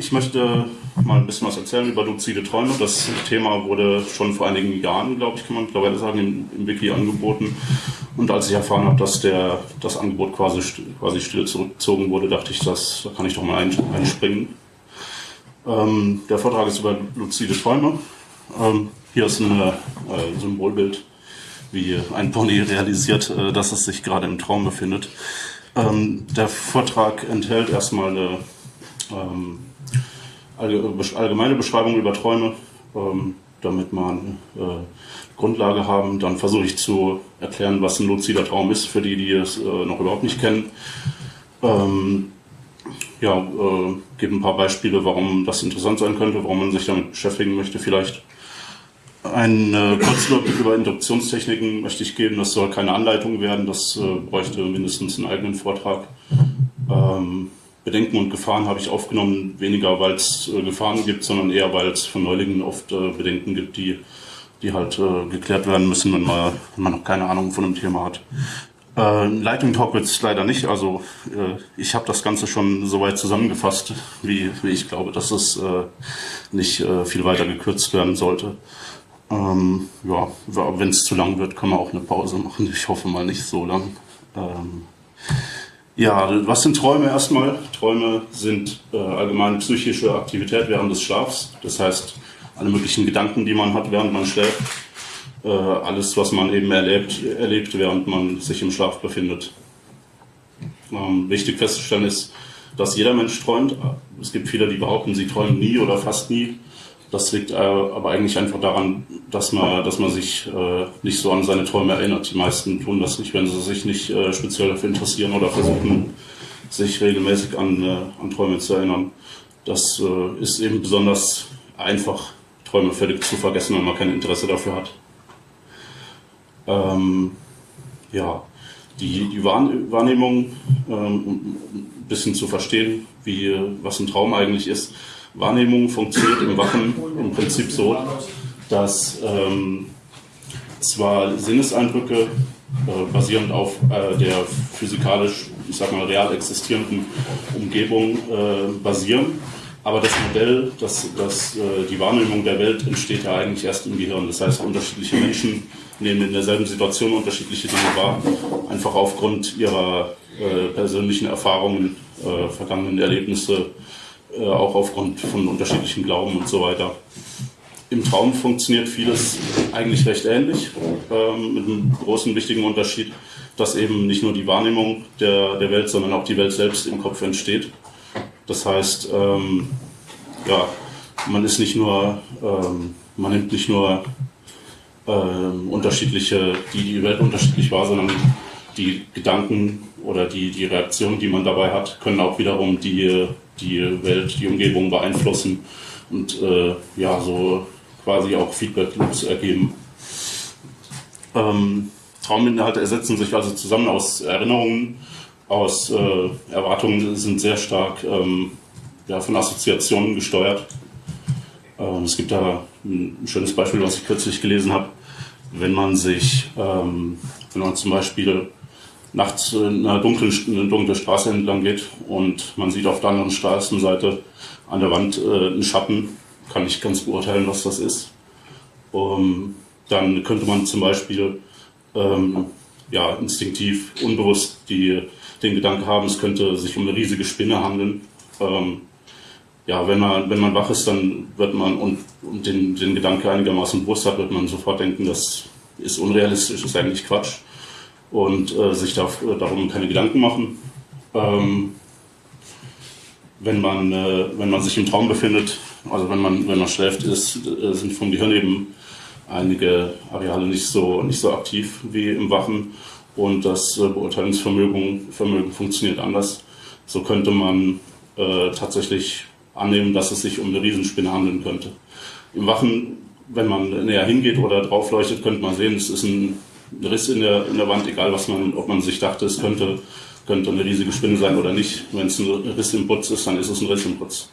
Ich möchte mal ein bisschen was erzählen über luzide Träume. Das Thema wurde schon vor einigen Jahren, glaube ich, kann man mittlerweile sagen, im, im, Wiki angeboten. Und als ich erfahren habe, dass der, das Angebot quasi, quasi still zurückgezogen wurde, dachte ich, das, da kann ich doch mal einspringen. Ähm, der Vortrag ist über luzide Träume. Ähm, hier ist ein äh, Symbolbild, wie ein Pony realisiert, äh, dass es sich gerade im Traum befindet. Ähm, der Vortrag enthält erstmal eine ähm, allgemeine Beschreibung über Träume, ähm, damit man äh, Grundlage haben. Dann versuche ich zu erklären, was ein luzider Traum ist, für die, die es äh, noch überhaupt nicht kennen. Ähm, ja, äh, gebe ein paar Beispiele, warum das interessant sein könnte, warum man sich damit beschäftigen möchte. Vielleicht einen äh, Kurzüberblick über Induktionstechniken möchte ich geben. Das soll keine Anleitung werden, das äh, bräuchte mindestens einen eigenen Vortrag. Ähm, Bedenken und Gefahren habe ich aufgenommen, weniger weil es äh, Gefahren gibt, sondern eher weil es von Neulingen oft äh, Bedenken gibt, die, die halt äh, geklärt werden müssen, wenn man, wenn man noch keine Ahnung von dem Thema hat. Äh, Lightning Talk es leider nicht, also ich habe das Ganze schon so weit zusammengefasst, wie, wie ich glaube, dass es nicht viel weiter gekürzt werden sollte. Ähm, ja, wenn es zu lang wird, kann man auch eine Pause machen. Ich hoffe mal nicht so lang. Ähm, ja, was sind Träume erstmal? Träume sind äh, allgemein psychische Aktivität während des Schlafs. Das heißt, alle möglichen Gedanken, die man hat, während man schläft. Äh, alles, was man eben erlebt, erlebt, während man sich im Schlaf befindet. Ähm, wichtig festzustellen ist, dass jeder Mensch träumt. Es gibt viele, die behaupten, sie träumen nie oder fast nie. Das liegt äh, aber eigentlich einfach daran, dass man, dass man sich äh, nicht so an seine Träume erinnert. Die meisten tun das nicht, wenn sie sich nicht äh, speziell dafür interessieren oder versuchen, sich regelmäßig an, äh, an Träume zu erinnern. Das äh, ist eben besonders einfach, Träume völlig zu vergessen, wenn man kein Interesse dafür hat. Ähm, ja, die, die Wahrnehmung, ähm, um ein bisschen zu verstehen, wie, was ein Traum eigentlich ist, Wahrnehmung funktioniert im Wachen im Prinzip so, dass ähm, zwar Sinneseindrücke äh, basierend auf äh, der physikalisch, ich sag mal, real existierenden Umgebung äh, basieren, aber das Modell, das, das, äh, die Wahrnehmung der Welt entsteht ja eigentlich erst im Gehirn. Das heißt, unterschiedliche Menschen nehmen in derselben Situation unterschiedliche Dinge wahr, einfach aufgrund ihrer äh, persönlichen Erfahrungen, äh, vergangenen Erlebnisse, äh, auch aufgrund von unterschiedlichen Glauben und so weiter. Im Traum funktioniert vieles eigentlich recht ähnlich, ähm, mit einem großen wichtigen Unterschied, dass eben nicht nur die Wahrnehmung der, der Welt, sondern auch die Welt selbst im Kopf entsteht. Das heißt, ähm, ja, man ist nicht nur, ähm, man nimmt nicht nur ähm, unterschiedliche, die die Welt unterschiedlich war, sondern die Gedanken oder die, die Reaktionen, die man dabei hat, können auch wiederum die die Welt, die Umgebung beeinflussen und äh, ja, so quasi auch Feedback-Loops ergeben. Ähm, Trauminhalte ersetzen sich also zusammen aus Erinnerungen, aus äh, Erwartungen, sind sehr stark ähm, ja, von Assoziationen gesteuert. Ähm, es gibt da ein schönes Beispiel, was ich kürzlich gelesen habe. Wenn man sich, ähm, wenn man zum Beispiel nachts in einer dunklen, eine dunkle Straße entlang geht und man sieht auf der anderen Straßenseite an der Wand äh, einen Schatten, kann ich ganz beurteilen, was das ist. Um, dann könnte man zum Beispiel ähm, ja, instinktiv, unbewusst die, den Gedanken haben, es könnte sich um eine riesige Spinne handeln. Ähm, ja, wenn man, wenn man wach ist, dann wird man und, und den, den Gedanke einigermaßen bewusst hat, wird man sofort denken, das ist unrealistisch, ist eigentlich Quatsch und äh, sich da, äh, darum keine Gedanken machen. Ähm, wenn, man, äh, wenn man sich im Traum befindet, also wenn man, wenn man schläft, ist, äh, sind vom Gehirn eben einige Areale nicht so, nicht so aktiv wie im Wachen und das äh, Beurteilungsvermögen Vermögen funktioniert anders. So könnte man äh, tatsächlich annehmen, dass es sich um eine Riesenspinne handeln könnte. Im Wachen, wenn man näher hingeht oder draufleuchtet, könnte man sehen, es ist ein ein Riss in der, in der Wand, egal was man, ob man sich dachte, es könnte, könnte eine riesige Spinne sein oder nicht. Wenn es ein Riss im Putz ist, dann ist es ein Riss im Putz.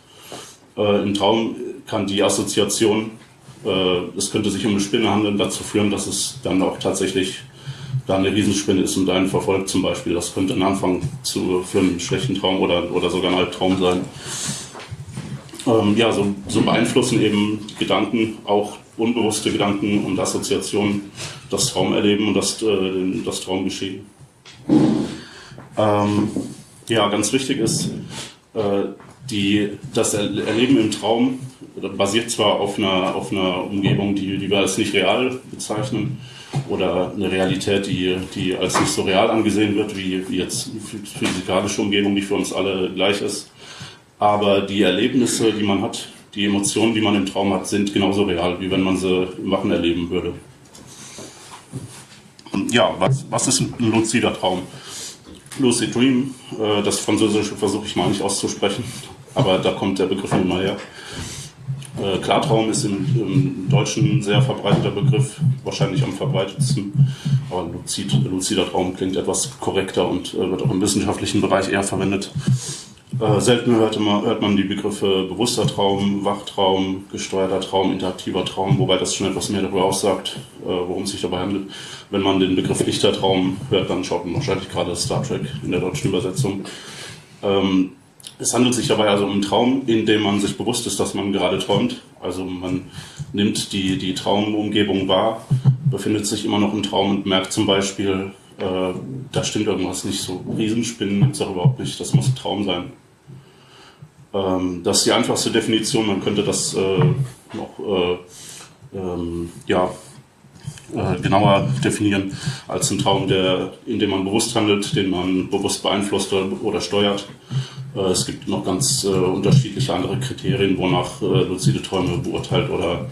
Äh, Im Traum kann die Assoziation, äh, es könnte sich um eine Spinne handeln, dazu führen, dass es dann auch tatsächlich da eine Riesenspinne ist und einen verfolgt zum Beispiel. Das könnte ein Anfang zu, für einen schlechten Traum oder, oder sogar ein Albtraum sein. Ähm, ja, so, so, beeinflussen eben Gedanken, auch unbewusste Gedanken und Assoziationen, das Traumerleben und das, äh, das Traumgeschehen. Ähm, ja, ganz wichtig ist, äh, die, das Erleben im Traum basiert zwar auf einer, auf einer Umgebung, die, die wir als nicht real bezeichnen, oder eine Realität, die, die als nicht so real angesehen wird, wie, wie jetzt physikalische Umgebung, die für uns alle gleich ist. Aber die Erlebnisse, die man hat, die Emotionen, die man im Traum hat, sind genauso real, wie wenn man sie im Wachen erleben würde. Ja, was, was ist ein luzider Traum? Lucid Dream, äh, das Französische versuche ich mal nicht auszusprechen, aber da kommt der Begriff mal her. Äh, Klartraum ist im, im, Deutschen ein sehr verbreiteter Begriff, wahrscheinlich am verbreitetsten. Aber Luzid, luzider Traum klingt etwas korrekter und äh, wird auch im wissenschaftlichen Bereich eher verwendet. Äh, selten hört man, hört man die Begriffe bewusster Traum, Wachtraum, gesteuerter Traum, interaktiver Traum, wobei das schon etwas mehr darüber aussagt, äh, worum es sich dabei handelt. Wenn man den Begriff Lichtertraum hört, dann schaut man wahrscheinlich gerade Star Trek in der deutschen Übersetzung. Ähm, es handelt sich dabei also um einen Traum, in dem man sich bewusst ist, dass man gerade träumt. Also man nimmt die, die Traumumgebung wahr, befindet sich immer noch im Traum und merkt zum Beispiel, äh, da stimmt irgendwas nicht so. Riesenspinnen gibt es auch überhaupt nicht, das muss ein Traum sein. Ähm, das ist die einfachste Definition, man könnte das äh, noch äh, ähm, ja, äh, genauer definieren als ein Traum, der, in dem man bewusst handelt, den man bewusst beeinflusst oder, steuert. Äh, es gibt noch ganz äh, unterschiedliche andere Kriterien, wonach luzide Träume beurteilt oder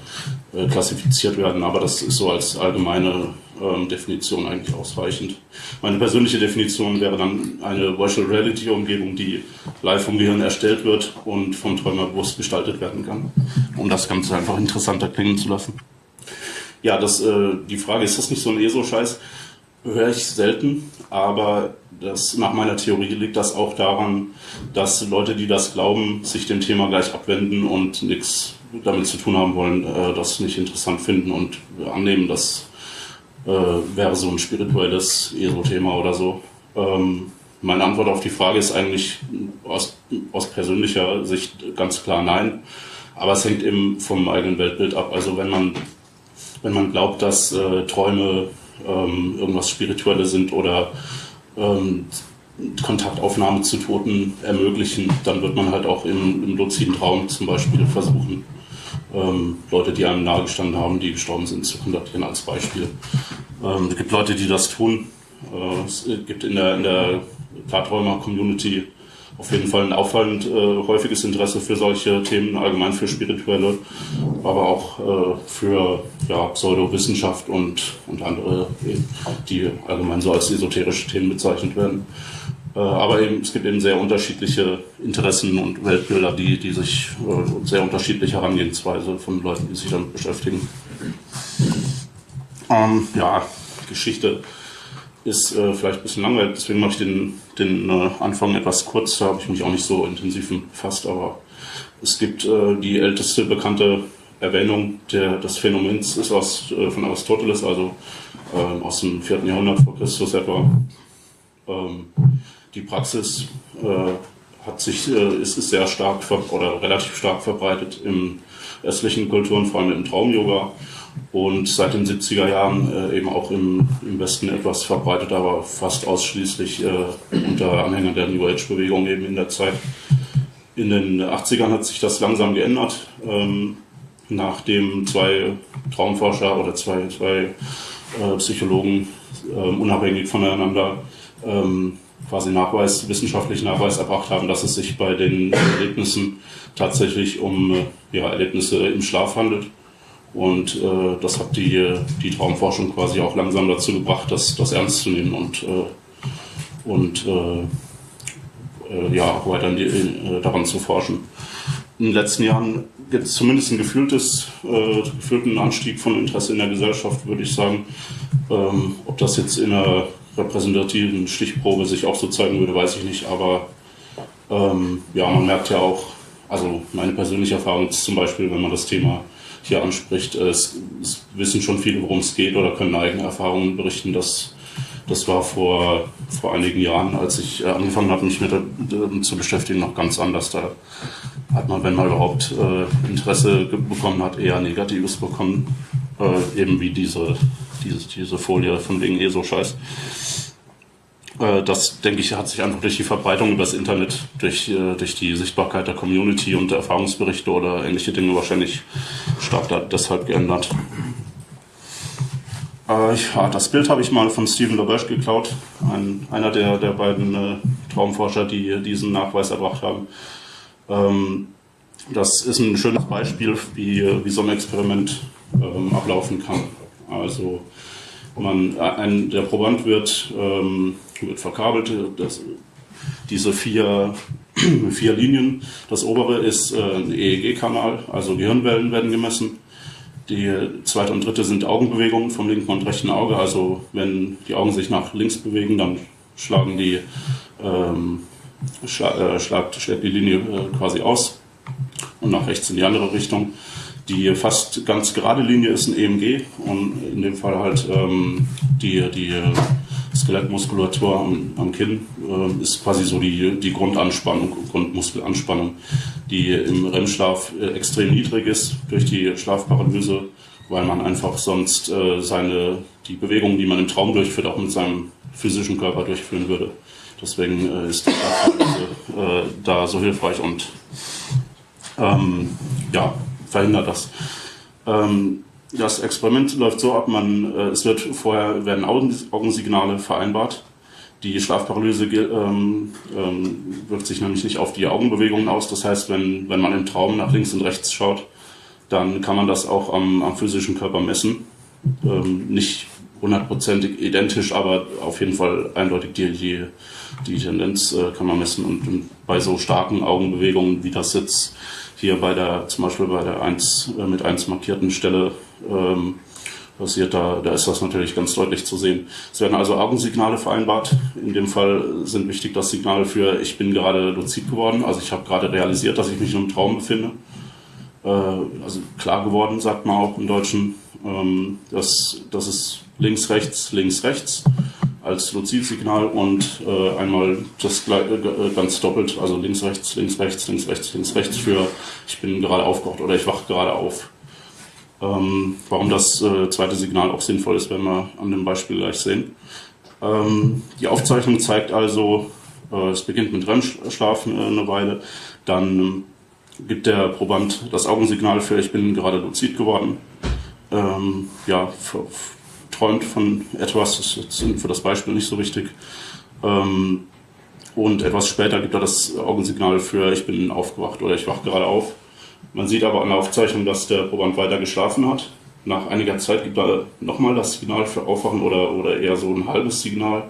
klassifiziert werden, aber das ist so als allgemeine ähm, Definition eigentlich ausreichend. Meine persönliche Definition wäre dann eine Virtual Reality Umgebung, die live vom Gehirn erstellt wird und vom Träumer bewusst gestaltet werden kann, um das Ganze einfach interessanter klingen zu lassen. Ja, das, äh, die Frage, ist das nicht so ein ESO-Scheiß? Höre ich selten, aber das, nach meiner Theorie liegt das auch daran, dass Leute, die das glauben, sich dem Thema gleich abwenden und nichts damit zu tun haben wollen, äh, das nicht interessant finden und annehmen, das äh, wäre so ein spirituelles ESO-Thema oder so. Ähm, meine Antwort auf die Frage ist eigentlich aus, aus persönlicher Sicht ganz klar nein. Aber es hängt eben vom eigenen Weltbild ab. Also wenn man, wenn man glaubt, dass äh, Träume ähm, irgendwas Spirituelles sind oder ähm, Kontaktaufnahme zu Toten ermöglichen, dann wird man halt auch im, im luziden Traum zum Beispiel versuchen, ähm, Leute, die einem nahegestanden haben, die gestorben sind, zu kontaktieren als Beispiel. Ähm, es gibt Leute, die das tun. Äh, es gibt in der, in der Klarträumer-Community auf jeden Fall ein auffallend äh, häufiges Interesse für solche Themen, allgemein für spirituelle, aber auch äh, für ja, Pseudowissenschaft und, und andere, die allgemein so als esoterische Themen bezeichnet werden. Äh, aber eben, es gibt eben sehr unterschiedliche Interessen und Weltbilder, die, die sich äh, sehr unterschiedliche Herangehensweise von Leuten, die sich damit beschäftigen. Ähm, ja, Geschichte ist äh, vielleicht ein bisschen langweilig, deswegen mache ich den, den äh, Anfang etwas kurz, da habe ich mich auch nicht so intensiv befasst, aber es gibt äh, die älteste bekannte Erwähnung der, des Phänomens ist aus, äh, von Aristoteles, also ähm, aus dem 4. Jahrhundert vor Christus etwa. Ähm, die Praxis äh, hat sich, äh, ist, ist sehr stark oder relativ stark verbreitet im östlichen Kulturen, vor allem im Traum-Yoga und seit den 70er Jahren äh, eben auch im, im Westen etwas verbreitet, aber fast ausschließlich äh, unter Anhängern der New Age-Bewegung eben in der Zeit. In den 80ern hat sich das langsam geändert, ähm, nachdem zwei Traumforscher oder zwei, zwei äh, Psychologen ähm, unabhängig voneinander ähm, quasi Nachweis, wissenschaftlichen Nachweis erbracht haben, dass es sich bei den Erlebnissen tatsächlich um äh, ja, Erlebnisse im Schlaf handelt und äh, das hat die, die Traumforschung quasi auch langsam dazu gebracht, das, das ernst zu nehmen und, äh, und äh, äh ja, weiter die, äh, daran zu forschen. In den letzten Jahren gibt es zumindest ein gefühltes, gefühlten Anstieg von Interesse in der Gesellschaft, würde ich sagen. Ähm, ob das jetzt in einer repräsentativen Stichprobe sich auch so zeigen würde, weiß ich nicht. Aber ähm, ja, man merkt ja auch, also meine persönliche Erfahrung ist zum Beispiel, wenn man das Thema hier anspricht. Es, es wissen schon viele, worum es geht oder können eigene Erfahrungen berichten, dass Das war vor, vor einigen Jahren, als ich äh, angefangen habe, mich mit äh, zu beschäftigen, noch ganz anders. Da hat man, wenn man überhaupt äh, Interesse bekommen hat, eher Negatives bekommen, äh, eben wie diese, diese, diese Folie von wegen eh so scheiß. Äh, das, denke ich, hat sich einfach durch die Verbreitung über das Internet, durch, äh, durch die Sichtbarkeit der Community und der Erfahrungsberichte oder ähnliche Dinge wahrscheinlich stark deshalb geändert. Äh, ja, das Bild habe ich mal von Stephen LaBerge geklaut, ein, einer der, der beiden äh, Traumforscher, die diesen Nachweis erbracht haben. Ähm, das ist ein schönes Beispiel, wie, wie so ein Experiment ähm, ablaufen kann. Also man, ein, der Proband wird, ähm, wird verkabelt, das, diese vier, vier Linien. Das obere ist äh, ein EEG-Kanal, also Gehirnwellen werden gemessen. Die zweite und dritte sind Augenbewegungen vom linken und rechten Auge. Also wenn die Augen sich nach links bewegen, dann schlagen die, ähm, schla äh, schlagt, schlägt die Linie äh, quasi aus und nach rechts in die andere Richtung. Die fast ganz gerade Linie ist ein EMG und in dem Fall halt ähm, die, die Skelettmuskulatur am, am Kinn äh, ist quasi so die, die Grundanspannung, Grundmuskelanspannung, die im REM-Schlaf äh, extrem niedrig ist durch die Schlafparalyse, weil man einfach sonst äh, seine, die Bewegungen, die man im Traum durchführt, auch mit seinem physischen Körper durchführen würde. Deswegen äh, ist die Schlafparalyse äh, da so hilfreich und ähm, ja, verhindert das. Ähm, das Experiment läuft so ab, man, äh, es wird vorher werden Augensignale vereinbart. Die Schlafparalyse ähm, ähm, wirkt sich nämlich nicht auf die Augenbewegungen aus. Das heißt, wenn, wenn man im Traum nach links und rechts schaut, dann kann man das auch am, am physischen Körper messen. Ähm, nicht hundertprozentig identisch, aber auf jeden Fall eindeutig die, die, die Tendenz äh, kann man messen. Und, und, bei so starken Augenbewegungen, wie das jetzt hier bei der, zum Beispiel bei der 1, äh, mit 1 markierten Stelle ähm, passiert, da, da ist das natürlich ganz deutlich zu sehen. Es werden also Augensignale vereinbart. In dem Fall sind wichtig das Signal für ich bin gerade luzid geworden, also ich habe gerade realisiert, dass ich mich in einem Traum befinde. Äh, also klar geworden, sagt man auch im Deutschen. Ähm, das, das ist links, rechts, links, rechts als Luzidsignal und äh, einmal das äh, ganz doppelt, also links, rechts, links, rechts, links, rechts, links, rechts für ich bin gerade aufgewacht oder ich wache gerade auf. Ähm, warum das äh, zweite Signal auch sinnvoll ist, werden wir an dem Beispiel gleich sehen. Ähm, die Aufzeichnung zeigt also, äh, es beginnt mit REM-Schlaf äh, eine Weile, dann ähm, gibt der Proband das Augensignal für ich bin gerade luzid geworden. Ähm, ja, träumt von etwas, das ist für das Beispiel nicht so wichtig. Ähm, und etwas später gibt er das Augensignal für ich bin aufgewacht oder ich wache gerade auf. Man sieht aber an der Aufzeichnung, dass der Proband weiter geschlafen hat. Nach einiger Zeit gibt er nochmal das Signal für Aufwachen oder, oder eher so ein halbes Signal.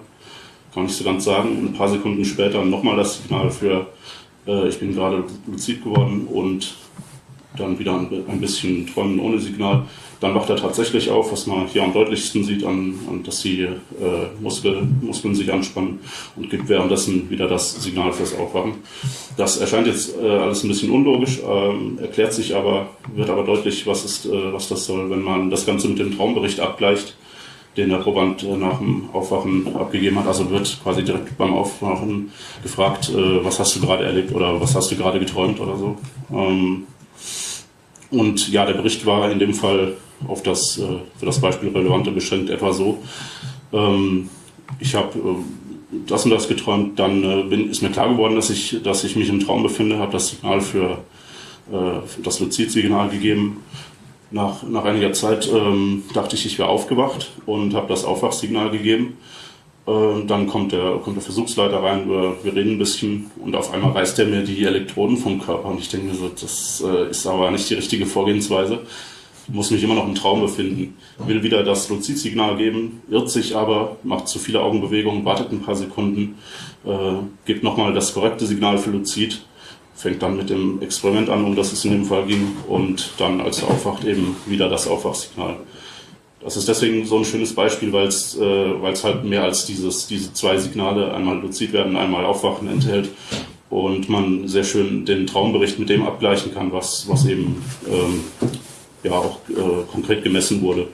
Kann ich so ganz sagen. Und ein paar Sekunden später nochmal das Signal für äh, ich bin gerade luzid geworden und dann wieder ein bisschen Träumen ohne Signal. Dann wacht er tatsächlich auf, was man hier am deutlichsten sieht, an, an dass die äh, Muskel, Muskeln sich anspannen und gibt währenddessen wieder das Signal fürs Aufwachen. Das erscheint jetzt äh, alles ein bisschen unlogisch, äh, erklärt sich aber, wird aber deutlich, was, ist, äh, was das soll, wenn man das Ganze mit dem Traumbericht abgleicht, den der Proband äh, nach dem Aufwachen abgegeben hat. Also wird quasi direkt beim Aufwachen gefragt, äh, was hast du gerade erlebt oder was hast du gerade geträumt oder so. Ähm, und ja, der Bericht war in dem Fall auf das äh, für das Beispiel Relevante beschränkt etwa so. Ähm, ich habe äh, das und das geträumt, dann äh, bin, ist mir klar geworden, dass ich, dass ich mich im Traum befinde, habe das Signal für, für das Luzid-Signal gegeben. Nach, nach einiger Zeit ähm, dachte ich, ich wäre aufgewacht und habe das Aufwachsignal gegeben. Ähm, dann kommt der, kommt der Versuchsleiter rein, wir, wir reden ein bisschen. Und auf einmal reißt er mir die Elektroden vom Körper. Und ich denke mir so, das äh, ist aber nicht die richtige Vorgehensweise. Muss mich immer noch im Traum befinden, will wieder das Luzidsignal geben, irrt sich aber, macht zu viele Augenbewegungen, wartet ein paar Sekunden, äh, gibt nochmal das korrekte Signal für Luzid, fängt dann mit dem Experiment an, um das es in dem Fall ging, und dann, als er aufwacht, eben wieder das Aufwachsignal. Das ist deswegen so ein schönes Beispiel, weil es äh, halt mehr als dieses, diese zwei Signale, einmal Luzid werden, einmal Aufwachen enthält und man sehr schön den Traumbericht mit dem abgleichen kann, was, was eben ähm, ja auch äh, konkret gemessen wurde.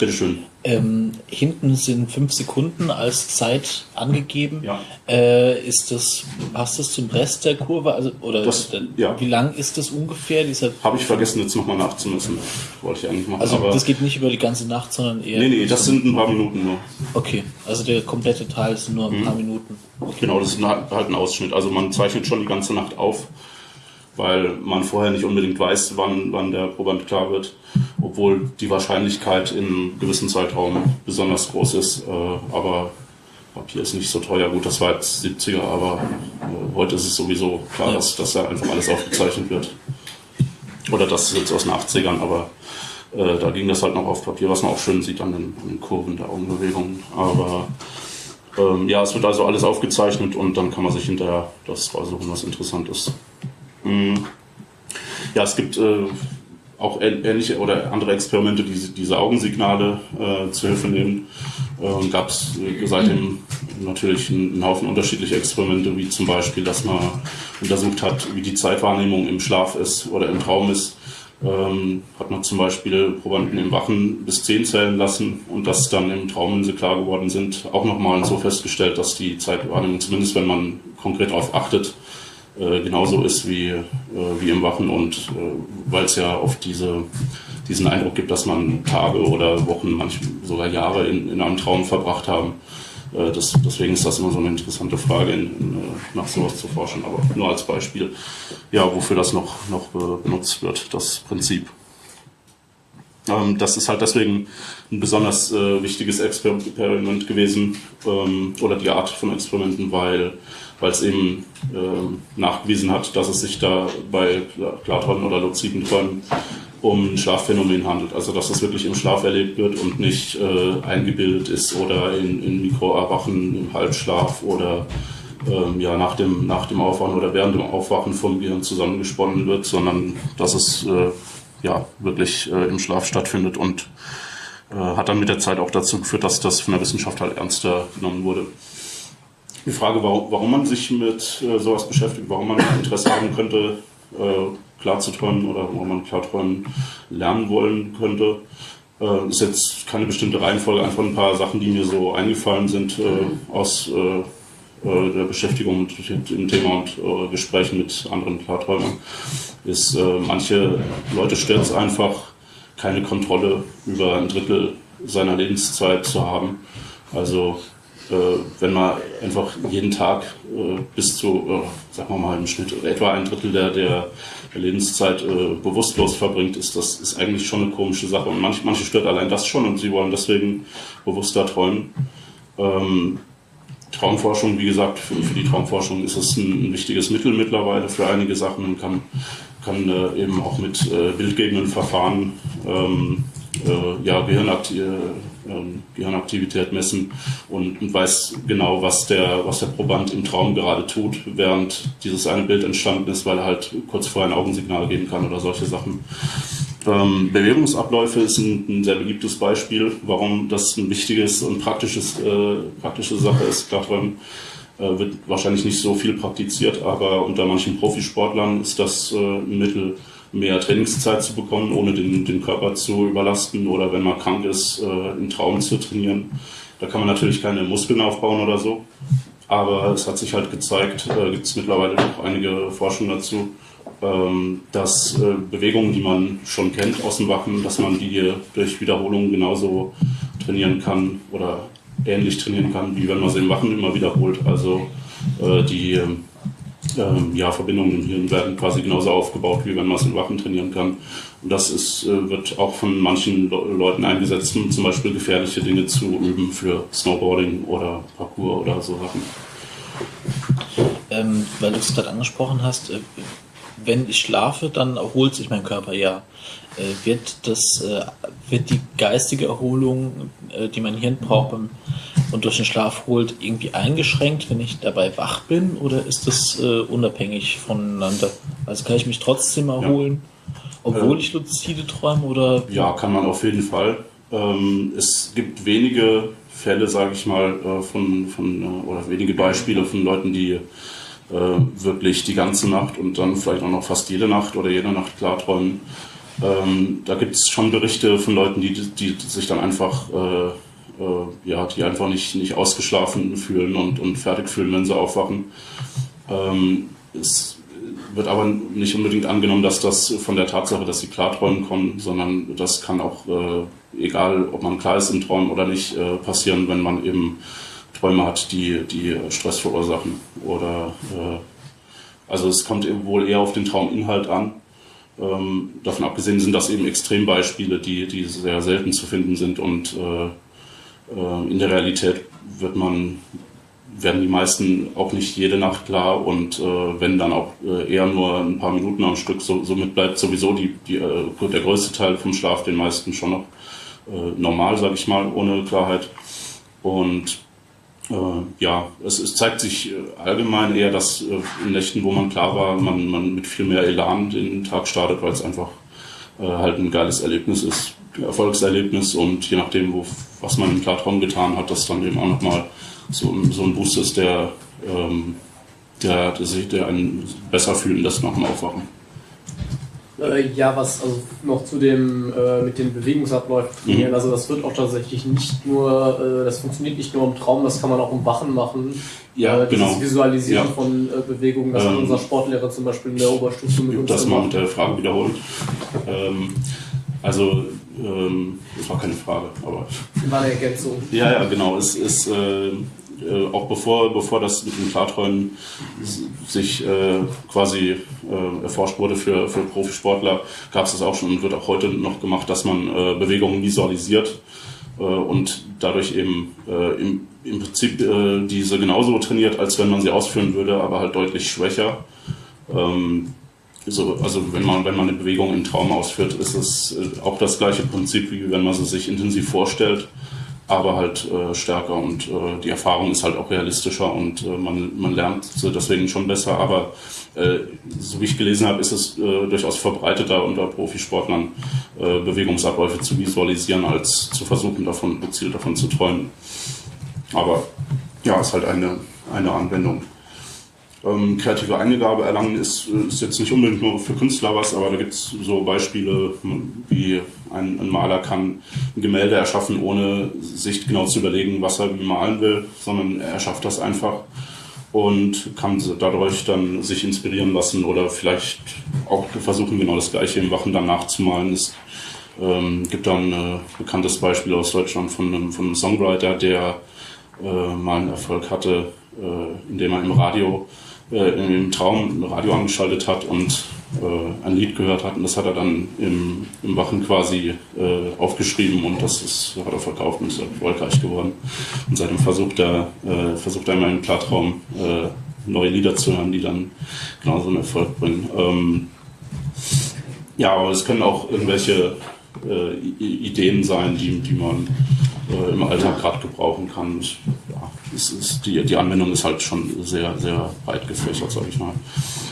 Bitteschön. Ähm, hinten sind fünf Sekunden als Zeit angegeben. Ja. Äh, ist das, passt das zum Rest der Kurve? Also, oder Das- ja. wie lang ist das ungefähr? Habe ich vergessen, jetzt nochmal nachzumessen. Wollte ich eigentlich machen. also das geht nicht über die ganze Nacht, sondern eher. nee, nee, das sind ein paar Minuten nur. Okay, also der komplette Teil sind nur ein Mhm. paar Minuten. Genau, das ist halt ein Ausschnitt. Also man zeichnet schon die ganze Nacht auf, weil man vorher nicht unbedingt weiß, wann, wann der Proband klar wird, obwohl die Wahrscheinlichkeit in einem gewissen Zeitraum besonders groß ist. Äh, aber Papier ist nicht so teuer. Gut, das war jetzt 70er, aber heute ist es sowieso klar, dass, dass da einfach alles aufgezeichnet wird. Oder das ist jetzt aus den 80ern, aber äh, da ging das halt noch auf Papier, was man auch schön sieht an den, an den Kurven der Augenbewegungen. Aber ähm, ja, es wird also alles aufgezeichnet und dann kann man sich hinterher das raussuchen, was interessant ist. Mm. Ja, es gibt äh, auch ähn- ähnliche oder andere Experimente, die diese- Augensignale äh, zu Hilfe nehmen. Ähm, Gab es äh, seitdem natürlich einen, Haufen unterschiedliche Experimente, wie zum Beispiel, dass man untersucht hat, wie die Zeitwahrnehmung im Schlaf ist oder im Traum ist. Ähm, hat man zum Beispiel Probanden im Wachen bis 10 zählen lassen und das dann im Traum, wenn sie klar geworden sind, auch nochmal so festgestellt, dass die Zeitwahrnehmung, zumindest wenn man konkret darauf achtet, äh, genauso ist wie, äh, wie im Wachen und äh, weil es ja oft diese, diesen Eindruck gibt, dass man Tage oder Wochen, manchmal sogar Jahre in, in einem Traum verbracht haben. Äh, das, deswegen ist das immer so eine interessante Frage, in, in, äh, nach sowas zu forschen, aber nur als Beispiel, ja, wofür das noch, noch be- benutzt wird, das Prinzip. Ähm, das ist halt deswegen ein besonders äh, wichtiges Experiment gewesen ähm, oder die Art von Experimenten, weil weil es eben ähm, nachgewiesen hat, dass es sich da bei Klar- Klarträumen oder luziden Träumen um ein Schlafphänomen handelt. Also dass es wirklich im Schlaf erlebt wird und nicht äh, eingebildet ist oder in, in Mikroerwachen im Halbschlaf oder ähm, ja, nach, dem, nach dem Aufwachen oder während dem Aufwachen vom Gehirn zusammengesponnen wird, sondern dass es äh, ja, wirklich äh, im Schlaf stattfindet und äh, hat dann mit der Zeit auch dazu geführt, dass das von der Wissenschaft halt ernster genommen wurde. Die Frage, warum, man sich mit äh, sowas beschäftigt, warum man Interesse haben könnte, äh, klar zu träumen oder warum man klar träumen lernen wollen könnte, äh, ist jetzt keine bestimmte Reihenfolge, einfach ein paar Sachen, die mir so eingefallen sind äh, aus äh, äh, der Beschäftigung mit dem Thema und äh, Gesprächen mit anderen Klarträumern, ist, manche Leute stört es einfach, keine Kontrolle über ein Drittel seiner Lebenszeit zu haben. Also wenn man einfach jeden Tag äh, bis zu, äh, sagen wir mal im Schnitt etwa ein Drittel der, der, Lebenszeit äh, bewusstlos verbringt, ist das ist eigentlich schon eine komische Sache. Und manch, manche stört allein das schon und sie wollen deswegen bewusster träumen. Ähm, Traumforschung, wie gesagt, für, für die Traumforschung ist es ein, ein wichtiges Mittel mittlerweile für einige Sachen und kann, kann äh, eben auch mit äh, bildgebenden Verfahren ähm, äh, ja, Gehirnakti äh, ähm, Gehirnaktivität messen und, und weiß genau, was der, was der Proband im Traum gerade tut, während dieses eine Bild entstanden ist, weil er halt kurz vorher ein Augensignal geben kann oder solche Sachen. Ähm, Bewegungsabläufe ist ein, sehr beliebtes Beispiel, warum das ein wichtiges und praktisches, äh, praktische Sache ist. Klarträumen äh, wird wahrscheinlich nicht so viel praktiziert, aber unter manchen Profisportlern ist das äh, ein Mittel, mehr Trainingszeit zu bekommen, ohne den, den Körper zu überlasten oder wenn man krank ist, äh, im Traum zu trainieren. Da kann man natürlich keine Muskeln aufbauen oder so, aber es hat sich halt gezeigt, äh, gibt es mittlerweile noch einige Forschung dazu, ähm, dass äh, Bewegungen, die man schon kennt aus dem Wachen, dass man die durch Wiederholung genauso trainieren kann oder ähnlich trainieren kann, wie wenn man sie im Wachen immer wiederholt. Also äh, die ähm, ja, Verbindungen im Hirn werden quasi genauso aufgebaut, wie wenn man es im Wachen trainieren kann. Und das ist, äh, wird auch von manchen Le Leuten eingesetzt, um zum Beispiel gefährliche Dinge zu üben für Snowboarding oder Parkour oder so Sachen. Ähm, weil du es gerade angesprochen hast, äh, wenn ich schlafe, dann erholt sich mein Körper ja. Äh, wird das, äh, wird die geistige Erholung, äh, die mein Hirn braucht und durch den Schlaf holt, irgendwie eingeschränkt, wenn ich dabei wach bin, oder ist das unabhängig voneinander? Also kann ich mich trotzdem erholen, obwohl Äh, ich luzide träume, oder? Ja, kann man auf jeden Fall. Ähm, es gibt wenige Fälle, sage ich mal, von, von oder wenige Beispiele von Leuten, die wirklich die ganze Nacht und dann vielleicht auch noch fast jede Nacht oder jede Nacht klarträumen. Ähm, da gibt es schon Berichte von Leuten, die, die sich dann einfach, äh, äh, ja, die einfach nicht, nicht ausgeschlafen fühlen und, und fertig fühlen, wenn sie aufwachen. Ähm, es wird aber nicht unbedingt angenommen, dass das von der Tatsache, dass sie Klarträumen kommen, sondern das kann auch, äh, egal ob man klar ist im Traum oder nicht, äh, passieren, wenn man eben Träume hat, die, die Stress verursachen. Oder äh, also es kommt wohl eher auf den Trauminhalt an. Ähm, davon abgesehen sind das eben Extrembeispiele, die, die sehr selten zu finden sind und äh, äh, in der Realität wird man werden die meisten auch nicht jede Nacht klar und äh, wenn dann auch äh, eher nur ein paar Minuten am Stück, so, somit bleibt sowieso die, die, äh, der größte Teil vom Schlaf den meisten schon noch äh, normal, sage ich mal, ohne Klarheit. Und ja, es, es, zeigt sich äh, allgemein eher, dass in Nächten, wo man klar war, man, man mit viel mehr Elan den Tag startet, weil es einfach halt ein geiles Erlebnis ist, Erfolgserlebnis und je nachdem, wo, was man im Klartraum getan hat, das dann eben auch nochmal so, so ein Boost ist, der, ähm, der, der, der einen besser fühlen lässt nach dem Aufwachen. Äh, ja, was also noch zu dem äh, mit den Bewegungsabläufen mhm. also das wird auch tatsächlich nicht nur, äh, das funktioniert nicht nur im Traum, das kann man auch im Wachen machen. Ja, äh, dieses genau. Visualisieren ja. von äh, Bewegungen, das ähm, hat unser Sportlehrer zum Beispiel in der Oberstufe mit uns Das mal mit der Frage wiederholt. Ähm, also ähm, das war keine Frage, aber. War eine Ergänzung. Ja, ja, genau. Es ist äh, auch bevor, bevor das mit dem Klarträumen sich äh, quasi äh, erforscht wurde für, für Profisportler, gab es das auch schon und wird auch heute noch gemacht, dass man äh, Bewegungen visualisiert äh, und dadurch eben äh, im, im Prinzip äh, diese genauso trainiert, als wenn man sie ausführen würde, aber halt deutlich schwächer. Ähm, so, also wenn man, wenn man eine Bewegung im Traum ausführt, ist es äh, auch das gleiche Prinzip, wie wenn man sie sich intensiv vorstellt aber halt äh, stärker und äh, die Erfahrung ist halt auch realistischer und äh, man, man lernt deswegen schon besser. Aber äh, so wie ich gelesen habe, ist es äh, durchaus verbreiteter unter Profisportlern äh, Bewegungsabläufe zu visualisieren, als zu versuchen, davon gezielt davon zu träumen. Aber ja, ist halt eine, eine Anwendung. Ähm, kreative Eingabe erlangen ist, ist jetzt nicht unbedingt nur für Künstler was, aber da gibt es so Beispiele, wie ein, ein, Maler kann ein Gemälde erschaffen, ohne sich genau zu überlegen, was er wie malen will, sondern er schafft das einfach und kann dadurch dann sich inspirieren lassen oder vielleicht auch versuchen, genau das Gleiche im Wachen dann nachzumalen. Es ähm, gibt dann ein äh, bekanntes Beispiel aus Deutschland von einem, von einem Songwriter, der äh, mal einen Erfolg hatte, äh, indem er im Radio äh, im Traum ein Radio angeschaltet hat und äh, ein Lied gehört hat. Und das hat er dann im, im Wachen quasi äh, aufgeschrieben und das ist, hat er verkauft und ist erfolgreich geworden. Und seitdem versucht er, äh, versucht er immer im Klartraum äh, neue Lieder zu hören, die dann genauso einen Erfolg bringen. Ähm, ja, aber es können auch irgendwelche äh, Ideen sein, die, die man äh, im Alltag gerade gebrauchen kann. Ich, es ist, die, die Anwendung ist halt schon sehr, sehr breit gefächert, sage ich mal.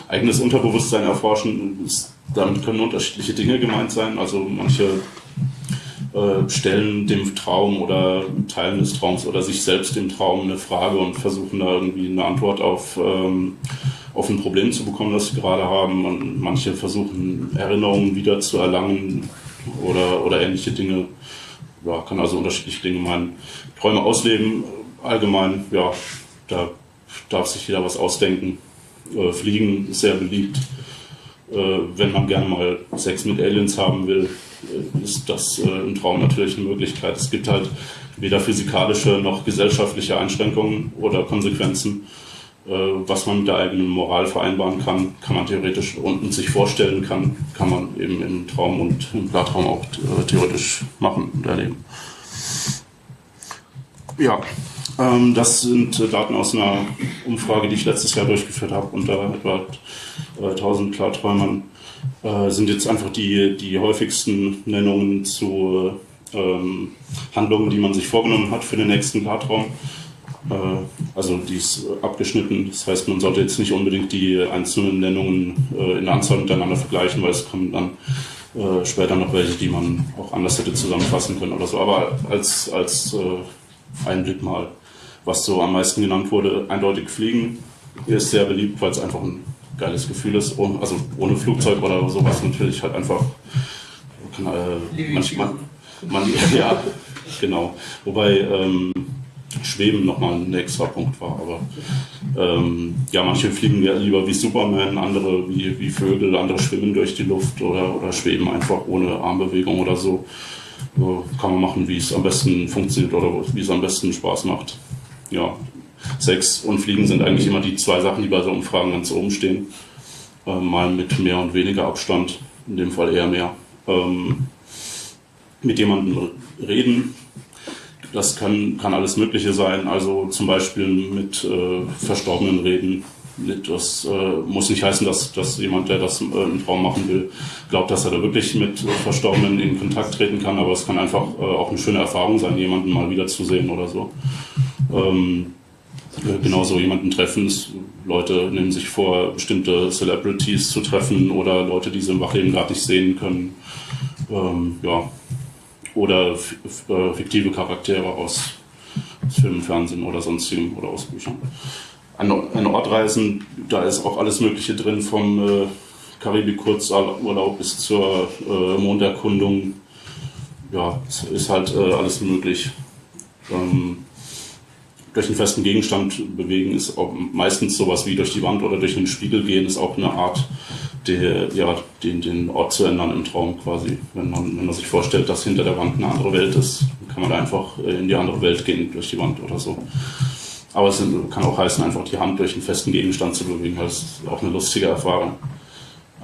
Eigenes Unterbewusstsein erforschen, ist, damit können unterschiedliche Dinge gemeint sein. Also manche äh, stellen dem Traum oder Teilen des Traums oder sich selbst dem Traum eine Frage und versuchen da irgendwie eine Antwort auf, ähm, auf ein Problem zu bekommen, das sie gerade haben. Und manche versuchen Erinnerungen wieder zu erlangen oder, oder ähnliche Dinge. Ja, kann also unterschiedliche Dinge meinen. Träume ausleben, allgemein, ja, da darf sich jeder was ausdenken. Äh, Fliegen ist sehr beliebt. Äh, wenn man gerne mal Sex mit Aliens haben will, äh, ist das äh, im Traum natürlich eine Möglichkeit. Es gibt halt weder physikalische noch gesellschaftliche Einschränkungen oder Konsequenzen. Äh, was man mit der eigenen Moral vereinbaren kann, kann man theoretisch und sich vorstellen kann, kann man eben im Traum und im Klartraum auch äh, theoretisch machen und erleben. Ja, das sind äh, Daten aus einer Umfrage, die ich letztes Jahr durchgeführt habe unter etwa 1000 Klarträumern. sind jetzt einfach die, die häufigsten Nennungen zu ähm, Handlungen, die man sich vorgenommen hat für den nächsten Klartraum. Äh, also die ist abgeschnitten. Das heißt, man sollte jetzt nicht unbedingt die einzelnen Nennungen äh, in der Anzahl miteinander vergleichen, weil es kommen dann äh, später noch welche, die man auch anders hätte zusammenfassen können oder so. Aber als, als Einblick mal, was so am meisten genannt wurde, eindeutig Fliegen ist sehr beliebt, weil es einfach ein geiles Gefühl ist. Also ohne Flugzeug oder sowas natürlich halt einfach kann äh, manchmal, man, ja, genau. Wobei ähm, Schweben nochmal ein extra Punkt war. Aber ähm, ja, manche fliegen ja lieber wie Superman, andere wie, wie Vögel, andere schwimmen durch die Luft oder, oder schweben einfach ohne Armbewegung oder so. so kann man machen, wie es am besten funktioniert oder wie es am besten Spaß macht. Ja, Sex und Fliegen sind eigentlich immer die zwei Sachen, die bei so Umfragen ganz oben stehen. Ähm, mal mit mehr und weniger Abstand, in dem Fall eher mehr. Ähm, mit jemandem reden, das kann, kann alles Mögliche sein, also zum Beispiel mit äh, Verstorbenen reden. Das äh, muss nicht heißen, dass, dass jemand, der das äh, im Traum machen will, glaubt, dass er da wirklich mit Verstorbenen in Kontakt treten kann, aber es kann einfach äh, auch eine schöne Erfahrung sein, jemanden mal wiederzusehen oder so. Ähm, äh, genauso jemanden treffen. Leute nehmen sich vor, bestimmte Celebrities zu treffen oder Leute, die sie im Wachleben gerade nicht sehen können. Ähm, ja, oder äh, fiktive Charaktere aus Film, Fernsehen oder sonstigem oder aus Büchern. An, an Ortreisen, da ist auch alles Mögliche drin, vom äh, Karibik-Kurzurlaub bis zur äh, Monderkundung. Ja, es ist halt äh, alles möglich. Ähm, durch einen festen Gegenstand bewegen ist auch meistens sowas wie durch die Wand oder durch einen Spiegel gehen, ist auch eine Art, der, ja, den, den Ort zu ändern im Traum quasi. Wenn man, wenn man sich vorstellt, dass hinter der Wand eine andere Welt ist, kann man einfach in die andere Welt gehen durch die Wand oder so. Aber es kann auch heißen, einfach die Hand durch einen festen Gegenstand zu bewegen. Das ist auch eine lustige Erfahrung.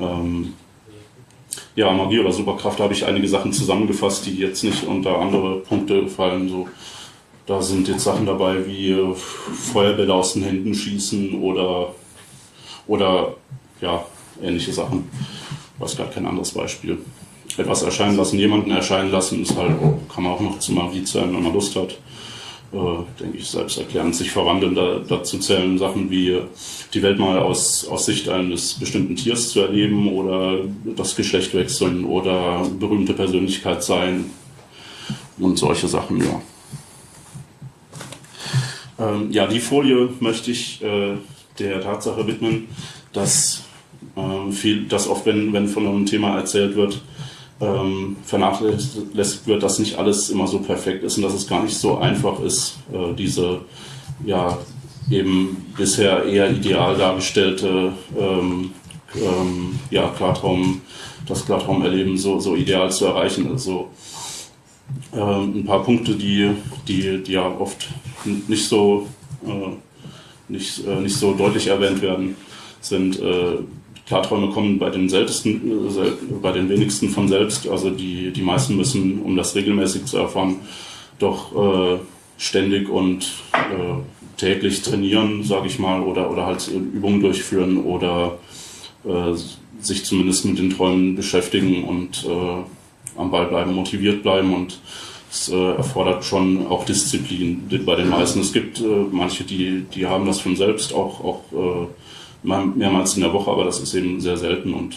Ähm, ja, Magie oder Superkraft habe ich einige Sachen zusammengefasst, die jetzt nicht unter andere Punkte fallen. So da sind jetzt Sachen dabei wie äh, Feuerbälle aus den Händen schießen oder, oder ja, ähnliche Sachen. Ich weiß gar kein anderes Beispiel. Etwas erscheinen lassen, jemanden erscheinen lassen, ist halt, kann man auch noch zu Magie zählen, wenn man Lust hat. Äh, denke ich, selbst erklären, sich verwandeln. Da, dazu zählen Sachen wie die Welt mal aus, aus Sicht eines bestimmten Tiers zu erleben oder das Geschlecht wechseln oder berühmte Persönlichkeit sein und solche Sachen, ja. Ähm, ja, die Folie möchte ich äh, der Tatsache widmen, dass ähm, viel, dass oft, wenn, wenn von einem Thema erzählt wird, ähm, vernachlässigt wird, dass nicht alles immer so perfekt ist und dass es gar nicht so einfach ist, äh, diese ja eben bisher eher ideal dargestellte ähm, ähm, ja, Klartraum, das Klartraumerleben so, so ideal zu erreichen. Also ähm, ein paar Punkte, die, die, die ja oft nicht so, äh, nicht, äh, nicht so deutlich erwähnt werden, sind äh, Klarträume kommen bei den seltensten, äh, bei den wenigsten von selbst. Also die, die meisten müssen, um das regelmäßig zu erfahren, doch äh, ständig und äh, täglich trainieren, sage ich mal, oder, oder halt Übungen durchführen oder sich zumindest mit den Träumen beschäftigen und am Ball bleiben, motiviert bleiben und es äh, erfordert schon auch Disziplin bei den meisten. Es gibt äh, manche, die, die haben das von selbst auch, auch äh, mehrmals in der Woche, aber das ist eben sehr selten und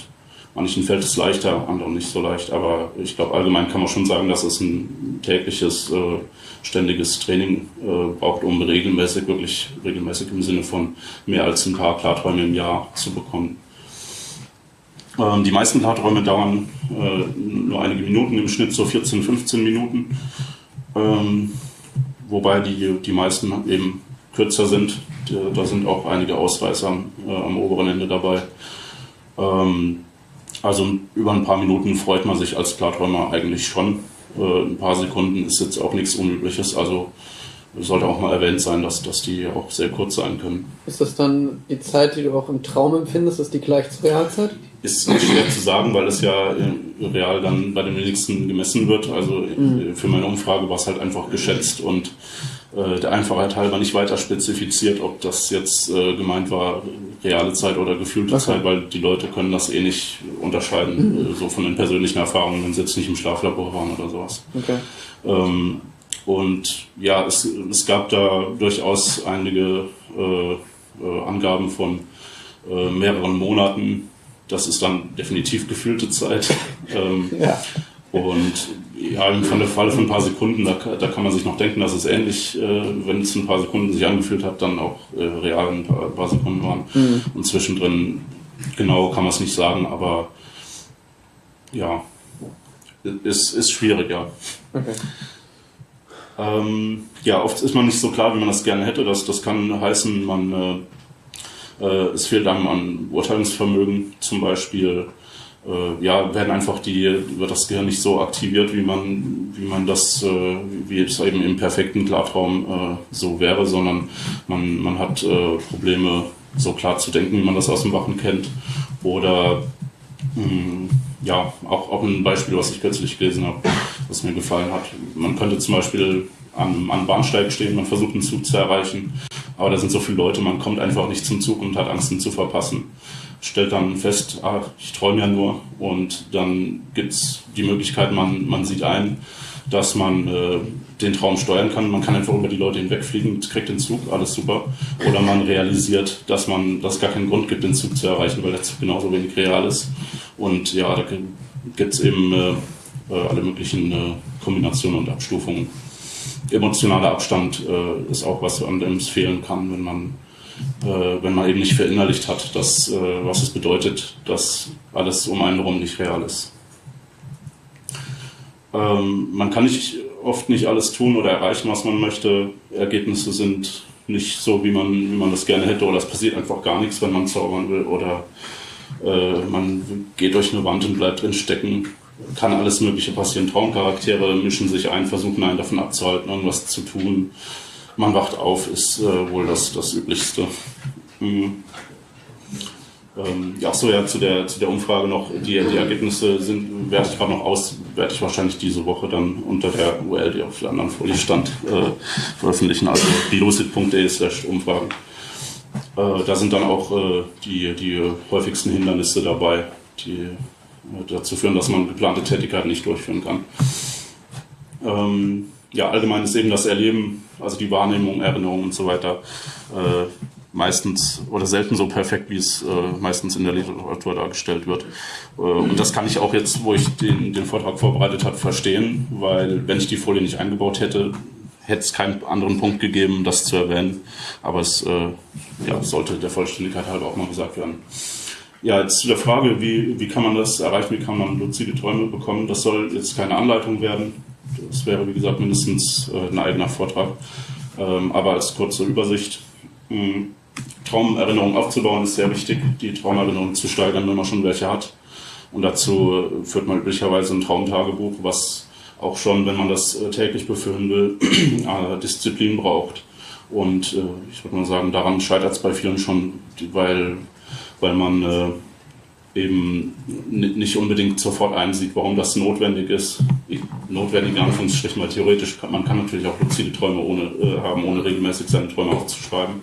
manchen fällt es leichter, anderen nicht so leicht. Aber ich glaube, allgemein kann man schon sagen, dass es ein tägliches, äh, ständiges Training äh, braucht, um regelmäßig, wirklich regelmäßig im Sinne von mehr als ein paar Klarträume im Jahr zu bekommen. Ähm, die meisten Klarträume dauern äh, nur einige Minuten, im Schnitt so 14, 15 Minuten. Ähm, wobei die, die meisten eben kürzer sind. Da sind auch einige Ausreißer äh, am oberen Ende dabei. Ähm, also über ein paar Minuten freut man sich als Klarträumer eigentlich schon. Äh, ein paar Sekunden ist jetzt auch nichts Unübliches. Also sollte auch mal erwähnt sein, dass, dass die auch sehr kurz sein können. Ist das dann die Zeit, die du auch im Traum empfindest, ist die gleich zur Realzeit? Ist schwer zu sagen, weil es ja real dann bei den wenigsten gemessen wird. Also mhm. für meine Umfrage war es halt einfach geschätzt und äh, der Einfachheit halber nicht weiter spezifiziert, ob das jetzt äh, gemeint war, reale Zeit oder gefühlte okay. Zeit, weil die Leute können das eh nicht unterscheiden, mhm. äh, so von den persönlichen Erfahrungen, wenn sie jetzt nicht im Schlaflabor waren oder sowas. Okay. Ähm, und ja, es, es gab da durchaus einige äh, äh, Angaben von mehreren Monaten. Das ist dann definitiv gefühlte Zeit. ähm, ja. Und ja, im Falle von ein paar Sekunden, da, da kann man sich noch denken, dass es ähnlich, äh, wenn es ein paar Sekunden sich angefühlt hat, dann auch äh, real ein paar, ein paar Sekunden waren. Mhm. Und zwischendrin genau kann man es nicht sagen, aber ja, Ist, ist schwierig, ja. Okay. Ähm, ja, oft ist man nicht so klar, wie man das gerne hätte. Das, das kann heißen, man, äh, äh, es fehlt einem an Urteilungsvermögen zum Beispiel. Äh, ja, werden einfach die, wird das Gehirn nicht so aktiviert, wie man, wie man das, äh, wie es eben im perfekten Klartraum äh, so wäre, sondern man, man hat äh, Probleme, so klar zu denken, wie man das aus dem Wachen kennt. Oder mh, ja, auch, auch ein Beispiel, was ich kürzlich gelesen habe, was mir gefallen hat. Man könnte zum Beispiel am, am Bahnsteig stehen, man versucht einen Zug zu erreichen, aber da sind so viele Leute, man kommt einfach nicht zum Zug und hat Angst, ihn zu verpassen. Stellt dann fest, ah, ich träume ja nur und dann gibt's die Möglichkeit, man, man sieht ein, dass man äh, den Traum steuern kann. Man kann einfach über die Leute hinwegfliegen, kriegt den Zug, alles super. Oder man realisiert, dass man, dass es gar keinen Grund gibt, den Zug zu erreichen, weil der Zug genauso wenig real ist. Und ja, da gibt's eben äh, äh, alle möglichen äh, Kombinationen und Abstufungen. Emotionaler Abstand äh, ist auch was, an dem es fehlen kann, wenn man äh, wenn man eben nicht verinnerlicht hat, dass, äh, was es bedeutet, dass alles um einen herum nicht real ist. Ähm, man kann nicht oft nicht alles tun oder erreichen, was man möchte. Ergebnisse sind nicht so, wie man, wie man das gerne hätte, oder es passiert einfach gar nichts, wenn man zaubern will, oder äh, man geht durch eine Wand und bleibt drin stecken. Kann alles Mögliche passieren. Traumcharaktere mischen sich ein, versuchen einen davon abzuhalten, irgendwas zu tun. Man wacht auf, ist äh, wohl das, das Üblichste. Mhm. Ähm, ja, so ja, zu der, zu der Umfrage noch, die, die Ergebnisse sind, werde ich gerade noch aus, werde ich wahrscheinlich diese Woche dann unter der URL, die auf der anderen Folie stand, äh, veröffentlichen, also lucid.de slash Umfragen. Äh, da sind dann auch äh, die, die häufigsten Hindernisse dabei, die äh, dazu führen, dass man geplante Tätigkeiten nicht durchführen kann. Ähm, ja, allgemein ist eben das Erleben, also die Wahrnehmung, Erinnerung und so weiter, äh, meistens oder selten so perfekt, wie es äh, meistens in der Literatur dargestellt wird. Äh, und das kann ich auch jetzt, wo ich den, den Vortrag vorbereitet habe, verstehen, weil wenn ich die Folie nicht eingebaut hätte, hätte es keinen anderen Punkt gegeben, das zu erwähnen. Aber es äh, ja, sollte der Vollständigkeit halber auch mal gesagt werden. Ja, jetzt zu der Frage, wie, wie kann man das erreichen, wie kann man luzide Träume bekommen. Das soll jetzt keine Anleitung werden. Das wäre, wie gesagt, mindestens äh, ein eigener Vortrag. Ähm, aber als kurze Übersicht. Hm, Traumerinnerungen aufzubauen ist sehr wichtig, die Traumerinnerungen zu steigern, wenn man schon welche hat. Und dazu führt man üblicherweise ein Traumtagebuch, was auch schon, wenn man das äh, täglich befüllen will, äh, Disziplin braucht. Und äh, ich würde mal sagen, daran scheitert es bei vielen schon, weil, weil man eben nicht unbedingt sofort einsieht, warum das notwendig ist. Notwendig in Anführungsstrichen, weil theoretisch kann man kann natürlich auch luzide Träume ohne, haben, ohne regelmäßig seine Träume aufzuschreiben.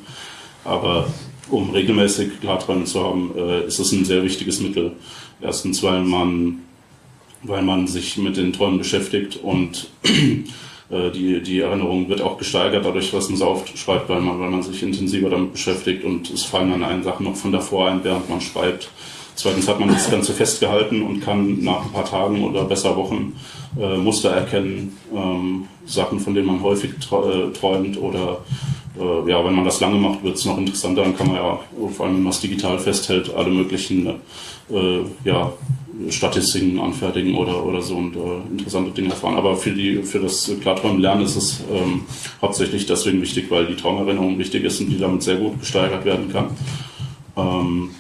Aber um regelmäßig Klarträume zu haben, äh, ist es ein sehr wichtiges Mittel. Erstens, weil man, weil man sich mit den Träumen beschäftigt und äh, die, die Erinnerung wird auch gesteigert dadurch, was man so aufschreibt, weil man, weil man sich intensiver damit beschäftigt und es fallen dann einen Sachen noch von davor ein, während man schreibt. Zweitens hat man das Ganze festgehalten und kann nach ein paar Tagen oder besser Wochen äh, Muster erkennen, ähm, Sachen, von denen man häufig äh, träumt oder äh, ja, wenn man das lange macht, wird es noch interessanter. Dann kann man ja, vor allem wenn man es digital festhält, alle möglichen äh, ja, Statistiken anfertigen oder, oder so und äh, interessante Dinge erfahren. Aber für, die, für das Klarträumen lernen ist es ähm, hauptsächlich deswegen wichtig, weil die Traumerinnerung wichtig ist und die damit sehr gut gesteigert werden kann. Ähm,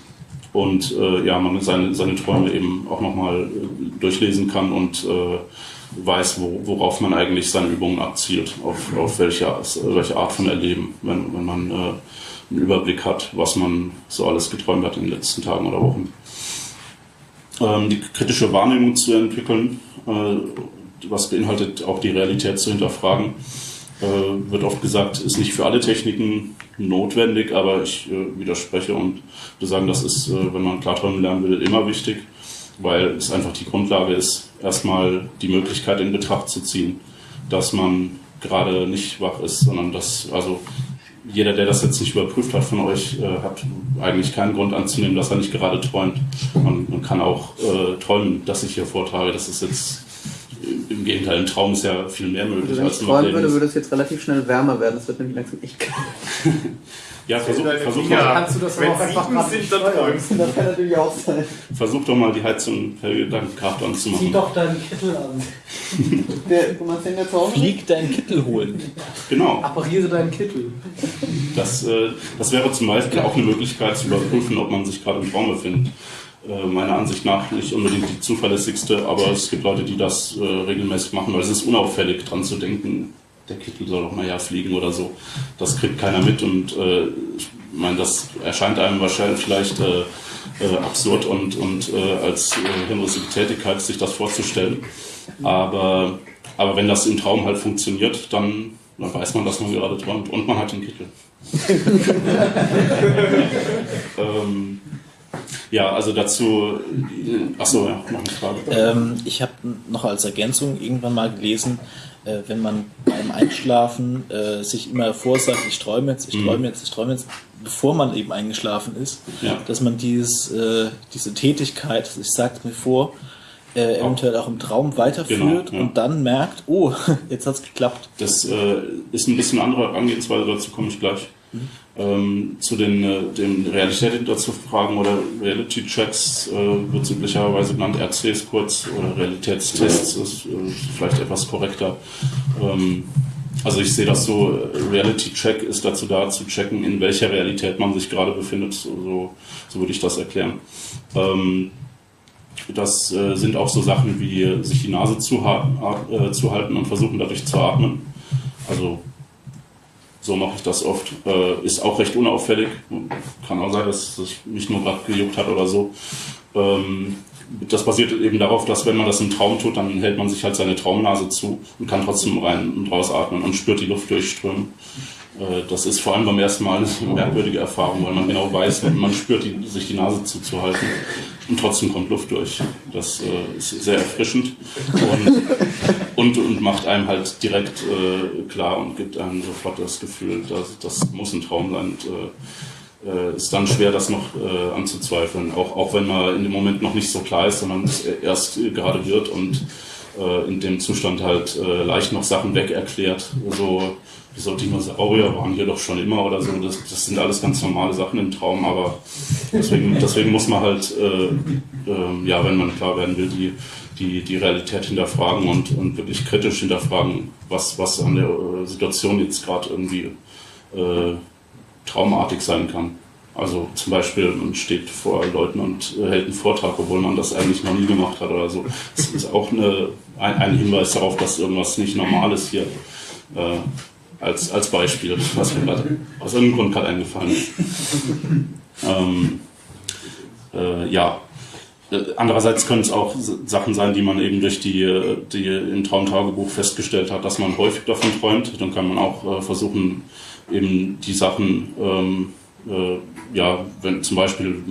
und äh, ja, man seine, seine Träume eben auch nochmal äh, durchlesen kann und äh, weiß, wo, worauf man eigentlich seine Übungen abzielt, auf, auf welche, welche Art von Erleben, wenn, wenn man äh, einen Überblick hat, was man so alles geträumt hat in den letzten Tagen oder Wochen. Ähm, die kritische Wahrnehmung zu entwickeln, äh, was beinhaltet auch die Realität zu hinterfragen, äh, wird oft gesagt, ist nicht für alle Techniken notwendig, aber ich äh, widerspreche und würde sagen, das ist, äh, wenn man Klarträumen lernen will, immer wichtig weil es einfach die Grundlage ist, erstmal die Möglichkeit in Betracht zu ziehen, dass man gerade nicht wach ist, sondern dass, also jeder, der das jetzt nicht überprüft hat von euch, äh, hat eigentlich keinen Grund anzunehmen, dass er nicht gerade träumt. Man, man kann auch äh, träumen, dass ich hier vortrage. Das ist jetzt im Gegenteil, im Traum ist ja viel mehr möglich Wenn als ich im träumen würde, würde es jetzt relativ schnell wärmer werden. Das wird nämlich langsam echt kalt. Ja, versuch, versuch, Ja. mal, Kannst du das aber auch einfach gerade sind, dann träumst Das kann natürlich auch sein. versuch doch mal die Heizung per Gedankenkraft Zieh anzumachen. doch deinen Kittel an. Der, du meinst den der zu Hause? Flieg deinen Kittel holen. Genau. Appariere deinen Kittel. Das, äh, das wäre zum Beispiel auch eine Möglichkeit zu überprüfen, ob man sich gerade im Traum befindet. Äh, meiner Ansicht nach nicht unbedingt die zuverlässigste, aber es gibt Leute, die das äh, regelmäßig machen, weil es ist unauffällig dran zu denken, der Kittel soll doch mal ja fliegen oder so. Das kriegt keiner mit und äh, ich meine, das erscheint einem wahrscheinlich vielleicht äh, äh, absurd und, und äh, als hirnrissige Tätigkeit, sich das vorzustellen. Aber, aber wenn das im Traum halt funktioniert, dann, dann weiß man, dass man gerade träumt und man hat den Kittel. ähm, ja, also dazu, achso, ja, noch eine Frage. Ähm, ich habe noch als Ergänzung irgendwann mal gelesen, äh, wenn man beim Einschlafen äh, sich immer vorsagt, ich träume jetzt, ich Mhm. träume jetzt, ich träume jetzt, bevor man eben eingeschlafen ist, Ja. dass man dieses, äh, diese Tätigkeit, ich sag's mir vor, äh, eventuell auch im Traum weiterführt Genau, ja. und dann merkt, oh, jetzt hat's geklappt. Das äh, ist ein bisschen andere Herangehensweise, dazu komme ich gleich. Ähm, zu den, äh, den Realitäten dazu fragen oder Reality Checks äh, wird üblicherweise genannt, RCs kurz oder Realitätstests ist äh, vielleicht etwas korrekter. Ähm, also ich sehe das so, äh, Reality Check ist dazu da zu checken, in welcher Realität man sich gerade befindet, so, so, würde ich das erklären. Ähm, das äh, sind auch so Sachen wie äh, sich die Nase zu, äh, zu halten und versuchen dadurch zu atmen. Also so mache ich das oft. Äh, ist auch recht unauffällig. Kann auch sein, dass es mich nur gerade gejuckt hat oder so. Ähm, das basiert eben darauf, dass wenn man das im Traum tut, dann hält man sich halt seine Traumnase zu und kann trotzdem rein und raus atmen und spürt die Luft durchströmen. Äh, das ist vor allem beim ersten Mal eine merkwürdige Erfahrung, weil man genau weiß, man spürt die, sich die Nase zuzuhalten und trotzdem kommt Luft durch. Das äh, ist sehr erfrischend und, und, und macht einem halt direkt äh, klar und gibt einem sofort das Gefühl, dass das muss ein Traum sein. Und, äh, äh, ist dann schwer, das noch äh, anzuzweifeln, auch, auch wenn man in dem Moment noch nicht so klar ist, sondern es erst gerade wird und in dem Zustand halt leicht noch Sachen weg erklärt. So, wieso Dinosaurier waren hier doch schon immer oder so. Das, das sind alles ganz normale Sachen im Traum, aber deswegen, deswegen muss man halt, äh, äh, ja, wenn man klar werden will, die, die, die Realität hinterfragen und, und wirklich kritisch hinterfragen, was, was an der äh, Situation jetzt gerade irgendwie äh, traumartig sein kann. Also zum Beispiel, man steht vor Leuten und äh, hält einen Vortrag, obwohl man das eigentlich noch nie gemacht hat oder so. Das ist auch eine, ein, ein Hinweis darauf, dass irgendwas nicht normal ist hier. Als, als Beispiel, was mir gerade aus irgendeinem Grund gerade eingefallen ist. ähm, äh, ja. Äh, Andererseits können es auch Sachen sein, die man eben durch die, die im Traumtagebuch festgestellt hat, dass man häufig davon träumt. Dann kann man auch äh, versuchen, eben die Sachen, ähm, äh, ja, wenn zum Beispiel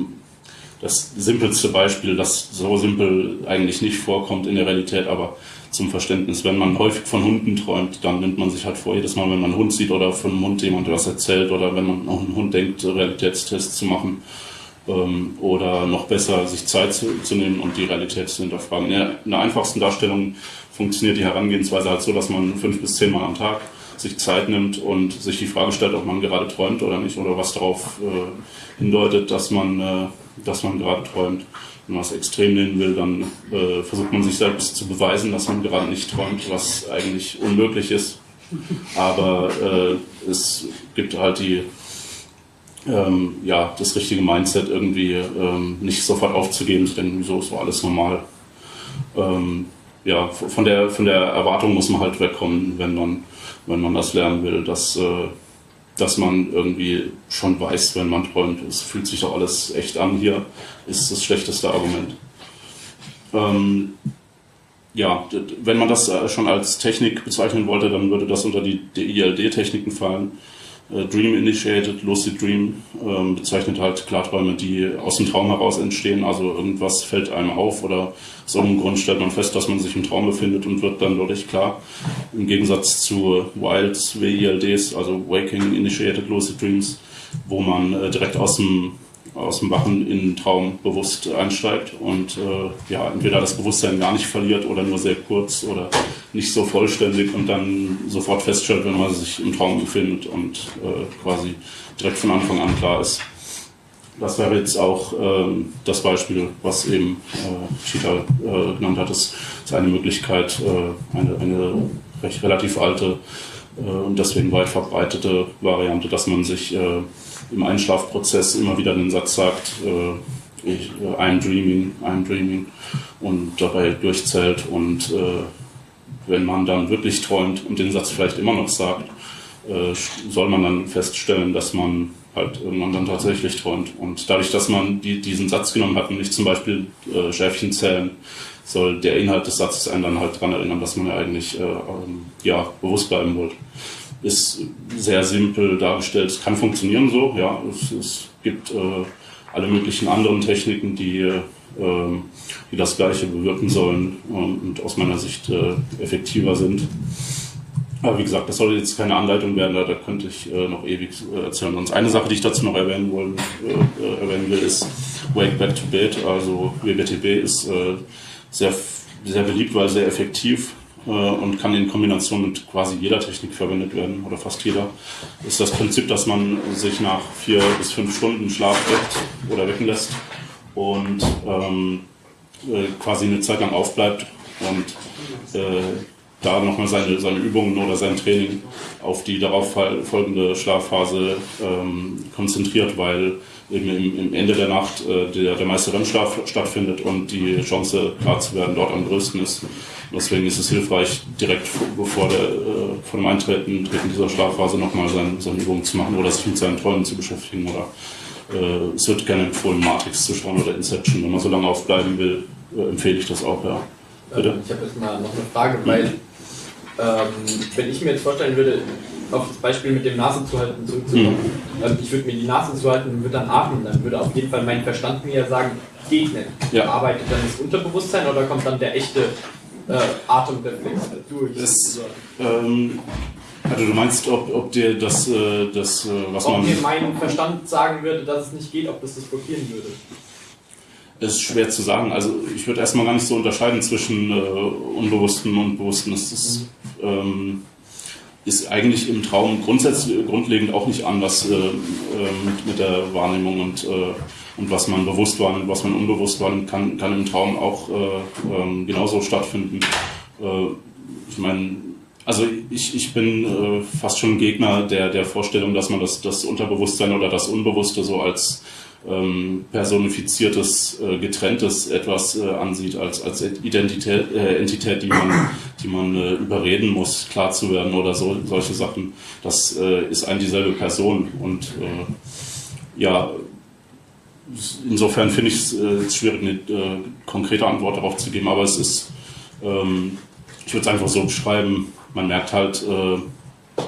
das simpelste Beispiel, das so simpel eigentlich nicht vorkommt in der Realität, aber zum Verständnis, wenn man häufig von Hunden träumt, dann nimmt man sich halt vor, jedes Mal, wenn man einen Hund sieht oder von einem Hund jemand was erzählt oder wenn man auch einen Hund denkt, Realitätstests zu machen ähm, oder noch besser sich Zeit zu, zu nehmen und die Realität zu hinterfragen. In der, in der einfachsten Darstellung funktioniert die Herangehensweise halt so, dass man fünf bis zehn Mal am Tag sich Zeit nimmt und sich die Frage stellt, ob man gerade träumt oder nicht oder was darauf äh, hindeutet, dass man, äh, dass man gerade träumt. Wenn man es extrem nehmen will, dann äh, versucht man sich selbst zu beweisen, dass man gerade nicht träumt, was eigentlich unmöglich ist. Aber äh, es gibt halt die, ähm, ja, das richtige Mindset irgendwie ähm, nicht sofort aufzugeben, zu denken, wieso ist so alles normal. Ähm, ja, von der, von der Erwartung muss man halt wegkommen, wenn man, wenn man das lernen will, dass, äh, dass man irgendwie schon weiß, wenn man träumt. Es fühlt sich doch alles echt an hier, ist das schlechteste Argument. Ähm, ja, wenn man das äh, schon als Technik bezeichnen wollte, dann würde das unter die DILD-Techniken fallen. Äh, Dream Initiated, Lucid Dream ähm, bezeichnet halt Klarträume, die aus dem Traum heraus entstehen. Also irgendwas fällt einem auf oder aus irgendeinem Grund stellt man fest, dass man sich im Traum befindet und wird dann dadurch klar. Im Gegensatz zu Wilds WILDs, also Waking Initiated Lucid Dreams, wo man äh, direkt aus dem aus dem Wachen in den Traum bewusst einsteigt und äh, ja, entweder das Bewusstsein gar nicht verliert oder nur sehr kurz oder nicht so vollständig und dann sofort feststellt, wenn man sich im Traum befindet und äh, quasi direkt von Anfang an klar ist. Das wäre jetzt auch ähm, das Beispiel, was eben äh, Cheetah äh, genannt hat. Das ist eine Möglichkeit, äh, eine, eine recht relativ alte äh, und deswegen weit verbreitete Variante, dass man sich äh, im Einschlafprozess immer wieder den Satz sagt, äh, ich, äh, I'm dreaming, I'm dreaming und dabei durchzählt und äh, wenn man dann wirklich träumt und den Satz vielleicht immer noch sagt, äh, soll man dann feststellen, dass man halt irgendwann dann tatsächlich träumt. Und dadurch, dass man die, diesen Satz genommen hat und nicht zum Beispiel äh, Schäfchen zählen, soll der Inhalt des Satzes einen dann halt daran erinnern, dass man ja eigentlich äh, ähm, ja, bewusst bleiben wollte. Ist sehr simpel dargestellt. Es kann funktionieren so, ja. Es, es gibt äh, alle möglichen anderen Techniken, die, äh, die das Gleiche bewirken sollen und aus meiner Sicht äh, effektiver sind. Aber wie gesagt, das soll jetzt keine Anleitung werden, da, könnte ich äh, noch ewig äh, erzählen. Sonst eine Sache, die ich dazu noch erwähnen, wollen, äh, erwähnen will, ist Wake Back to Bed. Also WBTB ist äh, sehr, sehr beliebt, weil sehr effektiv äh, und kann in Kombination mit quasi jeder Technik verwendet werden oder fast jeder. Ist das Prinzip, dass man sich nach vier bis fünf Stunden Schlaf weckt oder wecken lässt und ähm, äh, quasi eine Zeit lang aufbleibt und da nochmal seine, seine Übungen oder sein Training auf die darauf folgende Schlafphase ähm, konzentriert, weil eben im, Ende der Nacht äh, der, der meiste REM-Schlaf stattfindet und die Chance, klar zu werden, dort am größten ist. Deswegen ist es hilfreich, direkt bevor der, äh, vor dem Eintreten Treten dieser Schlafphase nochmal seine, seine Übungen zu machen oder sich mit seinen Träumen zu beschäftigen. Oder äh, es wird gerne empfohlen, Matrix zu schauen oder Inception. Wenn man so lange aufbleiben will, äh, empfehle ich das auch, ja. Bitte? Ich habe jetzt mal noch eine Frage, weil ähm, wenn ich mir jetzt vorstellen würde, auf das Beispiel mit dem Nase zuhalten zurückzukommen, mhm. ähm, ich würde mir die Nase zuhalten und würde dann atmen, dann würde auf jeden Fall mein Verstand mir sagen, geht nicht. Ja. Arbeitet dann das Unterbewusstsein oder kommt dann der echte äh, Atemreflex durch? Das, ähm, also du meinst, ob, ob dir das, äh, das äh, was ob man... Ob mir mein Verstand sagen würde, dass es nicht geht, ob das das blockieren würde? Ist schwer zu sagen. Also ich würde erstmal gar nicht so unterscheiden zwischen äh, Unbewussten und Bewussten. Das ist, ähm, ist eigentlich im Traum grundsätzlich grundlegend auch nicht anders äh, äh, mit, mit, der Wahrnehmung und, äh, und was man bewusst wahrnimmt, was man unbewusst wahrnimmt, kann, kann im Traum auch äh, ähm, genauso stattfinden. Äh, ich meine, also ich, ich bin fast schon Gegner der, der Vorstellung, dass man das, das Unterbewusstsein oder das Unbewusste so als ähm, personifiziertes, äh, getrenntes etwas äh, ansieht als, als Identität, äh, Entität, die man, die man äh, überreden muss, klar zu werden oder so, solche Sachen. Das äh, ist ein dieselbe Person und äh, ja, insofern finde ich es äh, schwierig, eine äh, konkrete Antwort darauf zu geben, aber es ist, ähm, ich würde es einfach so beschreiben, man merkt halt, äh,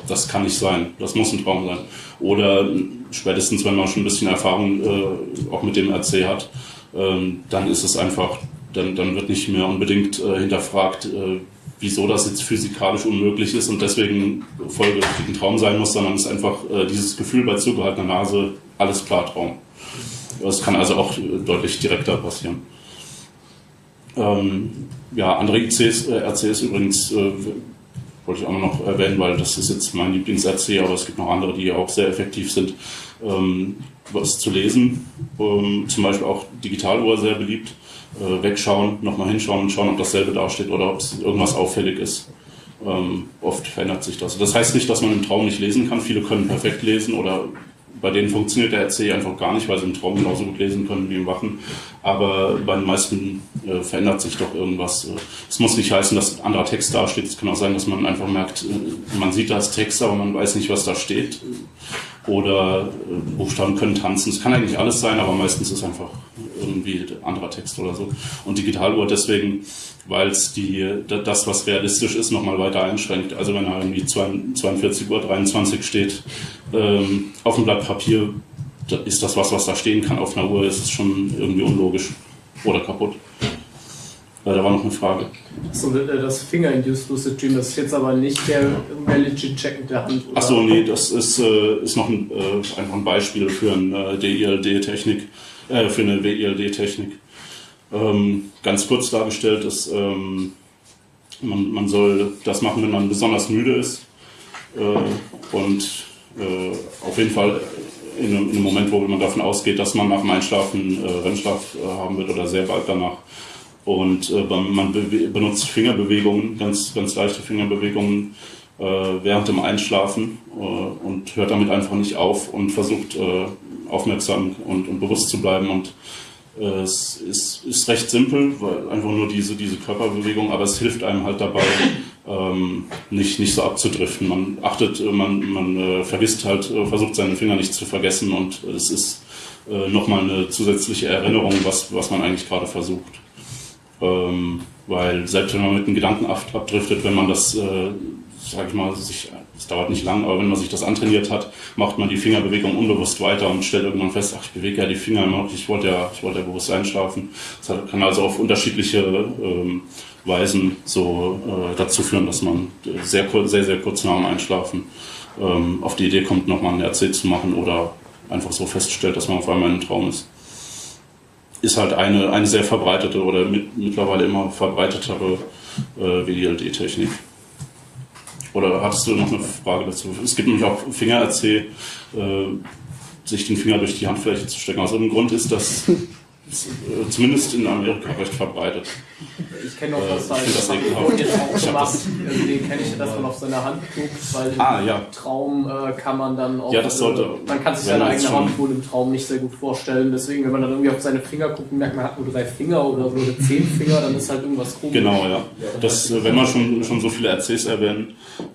das kann nicht sein, das muss ein Traum sein. Oder spätestens, wenn man schon ein bisschen Erfahrung äh, auch mit dem RC hat, ähm, dann ist es einfach, dann, dann wird nicht mehr unbedingt äh, hinterfragt, äh, wieso das jetzt physikalisch unmöglich ist und deswegen folgerichtig ein Traum sein muss, sondern es ist einfach äh, dieses Gefühl bei zugehaltener Nase, alles klar Traum. Das kann also auch deutlich direkter passieren. Ähm, ja, andere ICs, äh, RCs übrigens äh, wollte ich auch noch erwähnen, weil das ist jetzt mein Lieblings-RC, aber es gibt noch andere, die auch sehr effektiv sind, ähm, was zu lesen. Ähm, zum Beispiel auch Digitaluhr sehr beliebt. Äh, wegschauen, nochmal hinschauen und schauen, ob dasselbe dasteht oder ob irgendwas auffällig ist. Ähm, oft verändert sich das. Das heißt nicht, dass man im Traum nicht lesen kann. Viele können perfekt lesen oder bei denen funktioniert der RC einfach gar nicht, weil sie im Traum genauso gut lesen können wie im Wachen. Aber bei den meisten äh, verändert sich doch irgendwas. Äh, es muss nicht heißen, dass anderer Text dasteht. Es kann auch sein, dass man einfach merkt, äh, man sieht das Text, aber man weiß nicht, was da steht. Oder äh, Buchstaben können tanzen. Es kann eigentlich alles sein, aber meistens ist einfach irgendwie anderer Text oder so. Und Digitaluhr deswegen weil es das, was realistisch ist, nochmal weiter einschränkt. Also wenn da irgendwie 42 Uhr 23 steht ähm, auf dem Blatt Papier, ist das was, was da stehen kann. Auf einer Uhr ist es schon irgendwie unlogisch oder kaputt. Äh, da war noch eine Frage. So, äh, das Finger-Induced Lucid Dream, das ist jetzt aber nicht der Reality-Check mit der Hand. Achso, nee, das ist, äh, ist noch ein, äh, einfach ein Beispiel für eine DILD-Technik, äh, für eine WILD-Technik. Ähm, ganz kurz dargestellt ist, ähm, man, man soll das machen, wenn man besonders müde ist äh, und äh, auf jeden Fall in einem, in einem Moment, wo man davon ausgeht, dass man nach dem Einschlafen äh, Rennschlaf haben wird oder sehr bald danach. Und äh, man benutzt Fingerbewegungen, ganz, ganz leichte Fingerbewegungen äh, während dem Einschlafen äh, und hört damit einfach nicht auf und versucht äh, aufmerksam und, und bewusst zu bleiben. Und äh, es ist, ist recht simpel, weil einfach nur diese, diese Körperbewegung, aber es hilft einem halt dabei, ähm, nicht, nicht so abzudriften. Man achtet, äh, man, man vergisst halt, versucht seine Finger nicht zu vergessen und es ist äh, nochmal eine zusätzliche Erinnerung, was, was man eigentlich gerade versucht. Ähm, weil selbst wenn man mit einem Gedanken ab- abdriftet, wenn man das, äh, sag ich mal, sich, es dauert nicht lang, aber wenn man sich das antrainiert hat, macht man die Fingerbewegung unbewusst weiter und stellt irgendwann fest, ach, ich bewege ja die Finger immer ich wollte ja, ich wollte ja bewusst einschlafen. Das kann also auf unterschiedliche ähm, Weisen so äh, dazu führen, dass man sehr, kur- sehr, sehr kurz nach dem Einschlafen ähm, auf die Idee kommt, nochmal ein RC zu machen oder einfach so feststellt, dass man auf einmal in einem Traum ist ist halt eine, eine sehr verbreitete oder mit, mittlerweile immer verbreitetere äh, WDLD-Technik. Oder hattest du noch eine Frage dazu? Es gibt nämlich auch Finger-RC, äh, sich den Finger durch die Handfläche zu stecken. Aus irgendeinem Grund ist das äh, zumindest in Amerika recht verbreitet. Ich kenne auch Äh, das, ich find das jetzt auch gemacht. das- Also den kenne ich, dass man auf seine Hand guckt, weil Ah, im ja. Traum äh, kann man dann auch. Ja, das sollte- äh, man kann sich seine eigene Hand wohl im Traum nicht sehr gut vorstellen. Deswegen, wenn man dann irgendwie auf seine Finger guckt und merkt, man hat nur drei Finger oder so oder zehn Finger, dann ist halt irgendwas komisch. Genau, ja. Das, äh, wenn man schon, schon so viele RCs erwähnt,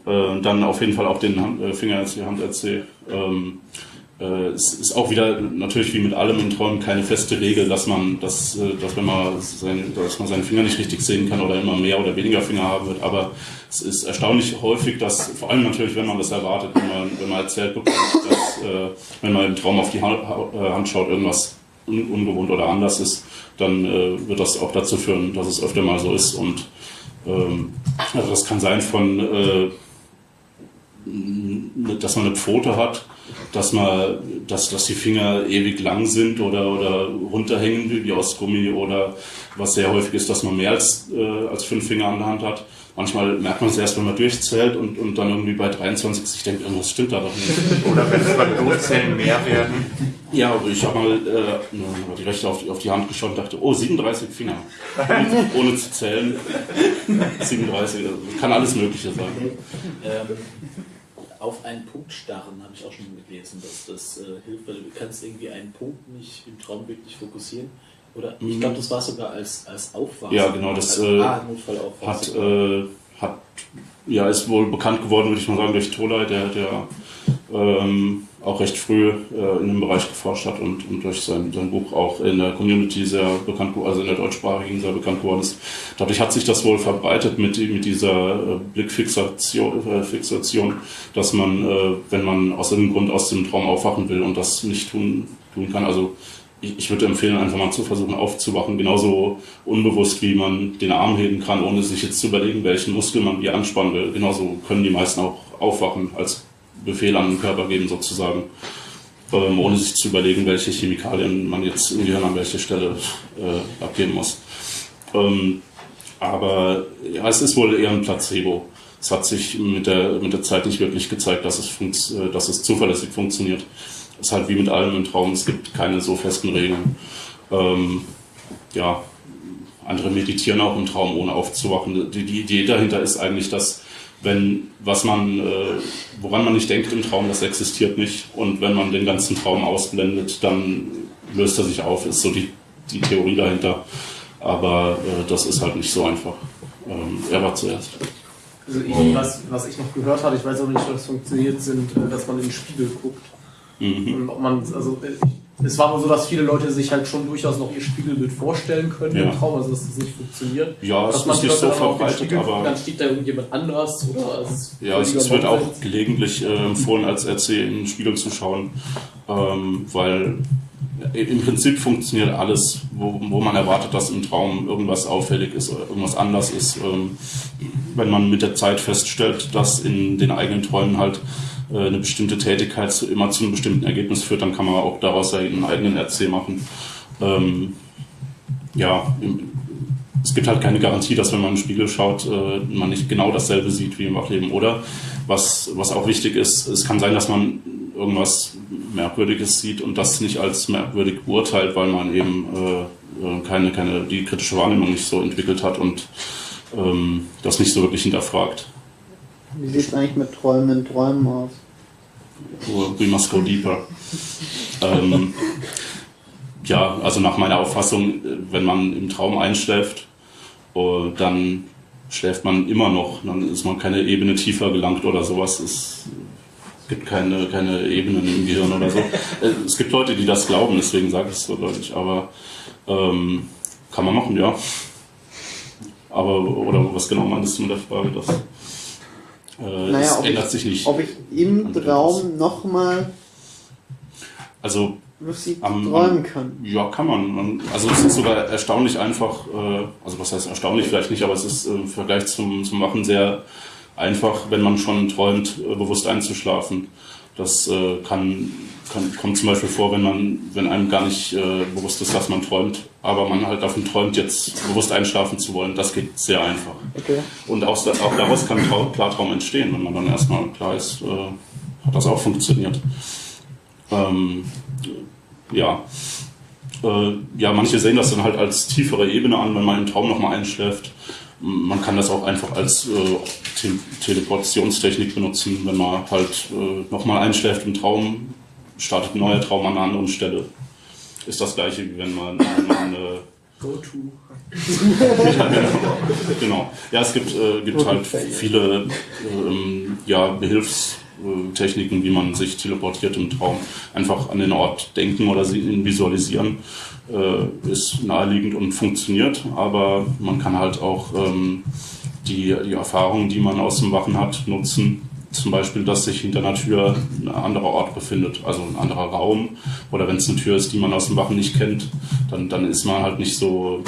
äh, dann auf jeden Fall auch den Hand, äh, Finger-RC, Hand-RC. Ähm, äh, es ist auch wieder natürlich wie mit allem in Träumen keine feste Regel, dass man, dass, äh, dass wenn man seine, dass man seine Finger nicht richtig sehen kann oder immer mehr oder weniger Finger haben wird. Aber es ist erstaunlich häufig, dass vor allem natürlich, wenn man das erwartet, wenn man, wenn man erzählt bekommt, dass äh, wenn man im Traum auf die Hand, äh, schaut, irgendwas un ungewohnt oder anders ist, dann äh, wird das auch dazu führen, dass es öfter mal so ist. Und ähm, also das kann sein von, äh, dass man eine Pfote hat, dass man, dass, dass die Finger ewig lang sind oder, oder runterhängen wie aus Gummi oder was sehr häufig ist, dass man mehr als, äh, als fünf Finger an der Hand hat. Manchmal merkt man es erst, wenn man durchzählt und, und dann irgendwie bei 23 sich denkt, irgendwas stimmt da doch nicht. Oder wenn es beim Durchzählen mehr werden. Ja, aber ich habe mal äh, die rechte auf die, auf die Hand geschaut und dachte, oh, 37 Finger. Ohne, ohne zu zählen. 37, also kann alles Mögliche sein. Ähm, auf einen Punkt starren habe ich auch schon gelesen, dass das äh, hilft, weil du kannst irgendwie einen Punkt nicht im Traum wirklich fokussieren. Oder ich glaube, das war sogar als, als Aufwachsen. Ja, genau, das, als, äh, ah. Hat, äh, hat, ja, ist wohl bekannt geworden, würde ich mal sagen, durch Tolai, der, der ähm, auch recht früh äh, in dem Bereich geforscht hat und, und durch sein, sein Buch auch in der Community sehr bekannt, also in der deutschsprachigen sehr bekannt geworden ist. Dadurch hat sich das wohl verbreitet mit, mit dieser äh, Blickfixation, äh, Fixation, dass man, äh, wenn man aus irgendeinem Grund aus dem Traum aufwachen will und das nicht tun, tun kann, also ich, ich würde empfehlen, einfach mal zu versuchen aufzuwachen, genauso unbewusst wie man den Arm heben kann, ohne sich jetzt zu überlegen, welchen Muskel man wie anspannen will. Genauso können die meisten auch aufwachen, als Befehl an den Körper geben sozusagen, ähm, ohne sich zu überlegen, welche Chemikalien man jetzt im Gehirn an welche Stelle äh, abgeben muss. Ähm, aber ja, es ist wohl eher ein Placebo. Es hat sich mit der, mit der Zeit nicht wirklich gezeigt, dass es, äh, dass es zuverlässig funktioniert. Es ist halt wie mit allem im Traum, es gibt keine so festen Regeln. Ähm, ja, andere meditieren auch im Traum, ohne aufzuwachen. Die, die Idee dahinter ist eigentlich, dass wenn was man, äh, woran man nicht denkt im Traum, das existiert nicht. Und wenn man den ganzen Traum ausblendet, dann löst er sich auf, ist so die, die Theorie dahinter. Aber äh, das ist halt nicht so einfach. Ähm, er war zuerst. Also ich, was, was ich noch gehört hatte, ich weiß auch nicht, ob das funktioniert, sind, äh, dass man in den Spiegel guckt. Mhm. Und ob man, also äh, es war wohl so, dass viele Leute sich halt schon durchaus noch ihr Spiegelbild vorstellen können Ja. im Traum, also dass das nicht funktioniert. Ja, es Dass ist nicht so verbreitet, aber Dann steht da irgendjemand anders oder es ja, es, es wird auch gelegentlich äh, empfohlen, als RC in den Spiegel zu schauen, ähm, weil im Prinzip funktioniert alles, wo, wo man erwartet, dass im Traum irgendwas auffällig ist oder irgendwas anders ist. Ähm, wenn man mit der Zeit feststellt, dass in den eigenen Träumen halt eine bestimmte Tätigkeit zu, immer zu einem bestimmten Ergebnis führt, dann kann man auch daraus einen eigenen RC machen. Ähm, ja, im, es gibt halt keine Garantie, dass wenn man in den Spiegel schaut, äh, man nicht genau dasselbe sieht wie im Wachleben. Oder was, was auch wichtig ist, es kann sein, dass man irgendwas Merkwürdiges sieht und das nicht als merkwürdig beurteilt, weil man eben äh, äh, keine, keine, die kritische Wahrnehmung nicht so entwickelt hat und ähm, das nicht so wirklich hinterfragt. Wie sieht es eigentlich mit träumenden Träumen aus? We must go deeper. ähm, ja, also nach meiner Auffassung, wenn man im Traum einschläft, äh, dann schläft man immer noch, dann ist man keine Ebene tiefer gelangt oder sowas. Es gibt keine, keine Ebenen im Gehirn oder so. Es gibt Leute, die das glauben, deswegen sage ich es so deutlich, aber ähm, kann man machen, ja. Aber, oder was genau meinst du mit der Frage? Das, äh, Naja, es ob ändert ich- sich nicht. Ob ich im. Traum nochmal Also lucid Am- träumen kann. Ja, kann man. Man- Also es ist sogar erstaunlich einfach, äh, also was heißt erstaunlich vielleicht nicht, aber es ist äh, im Vergleich zum, zum Machen sehr einfach, wenn man schon träumt, äh, bewusst einzuschlafen. Das äh, kann, kann, kommt zum Beispiel vor, wenn man, wenn einem gar nicht äh, bewusst ist, dass man träumt, aber man halt davon träumt, jetzt bewusst einschlafen zu wollen. Das geht sehr einfach. Okay. Und auch, auch daraus kann Trau Klartraum entstehen, wenn man dann erstmal klar ist, äh, hat das auch funktioniert. Ähm, ja. Äh, ja, manche sehen das dann halt als tiefere Ebene an, wenn man im Traum nochmal einschläft. Man kann das auch einfach als äh, Te Teleportationstechnik benutzen, wenn man halt äh, nochmal einschläft im Traum, startet ein neuer Traum an einer anderen Stelle. Ist das gleiche, wie wenn man eine Go-to. ja, genau. genau. Ja, es gibt, äh, gibt halt viele ähm, ja, Behilfstechniken, wie man sich teleportiert im Traum. Einfach an den Ort denken oder sie- ihn visualisieren äh, ist naheliegend und funktioniert, aber man kann halt auch ähm, die, die Erfahrungen, die man aus dem Wachen hat, nutzen. Zum Beispiel, dass sich hinter einer Tür ein anderer Ort befindet, also ein anderer Raum. Oder wenn es eine Tür ist, die man aus dem Wachen nicht kennt, dann, dann ist man halt nicht so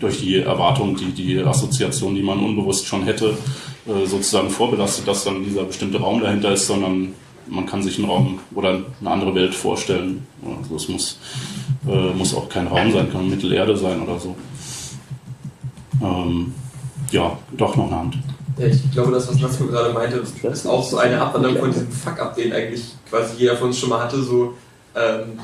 durch die Erwartung, die, die Assoziation, die man unbewusst schon hätte, äh, sozusagen vorbelastet, dass dann dieser bestimmte Raum dahinter ist, sondern man kann sich einen Raum oder eine andere Welt vorstellen. Also es muss, äh, muss auch kein Raum sein, kann Mittelerde sein oder so. Ähm, ja, doch noch eine Hand. Ja, ich glaube, das, was Natsko gerade meinte, ist auch so eine Abwandlung von diesem Fuck-up, den eigentlich quasi jeder von uns schon mal hatte. So, ähm,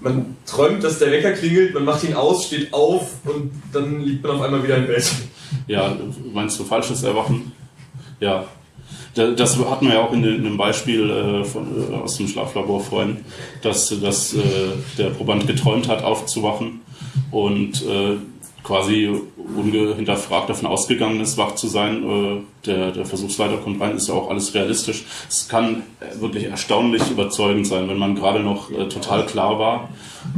man träumt, dass der Wecker klingelt, man macht ihn aus, steht auf und dann liegt man auf einmal wieder im Bett. Ja, meinst du falsches Erwachen? Ja. Da- Das hatten wir ja auch in dem in dem Beispiel äh, äh, aus dem Schlaflabor vorhin, dass, dass äh, der Proband geträumt hat, aufzuwachen und quasi ungehinterfragt davon ausgegangen ist, wach zu sein. Äh, der, der Versuchsleiter kommt rein, ist ja auch alles realistisch. Es kann wirklich erstaunlich überzeugend sein, wenn man gerade noch äh, total klar war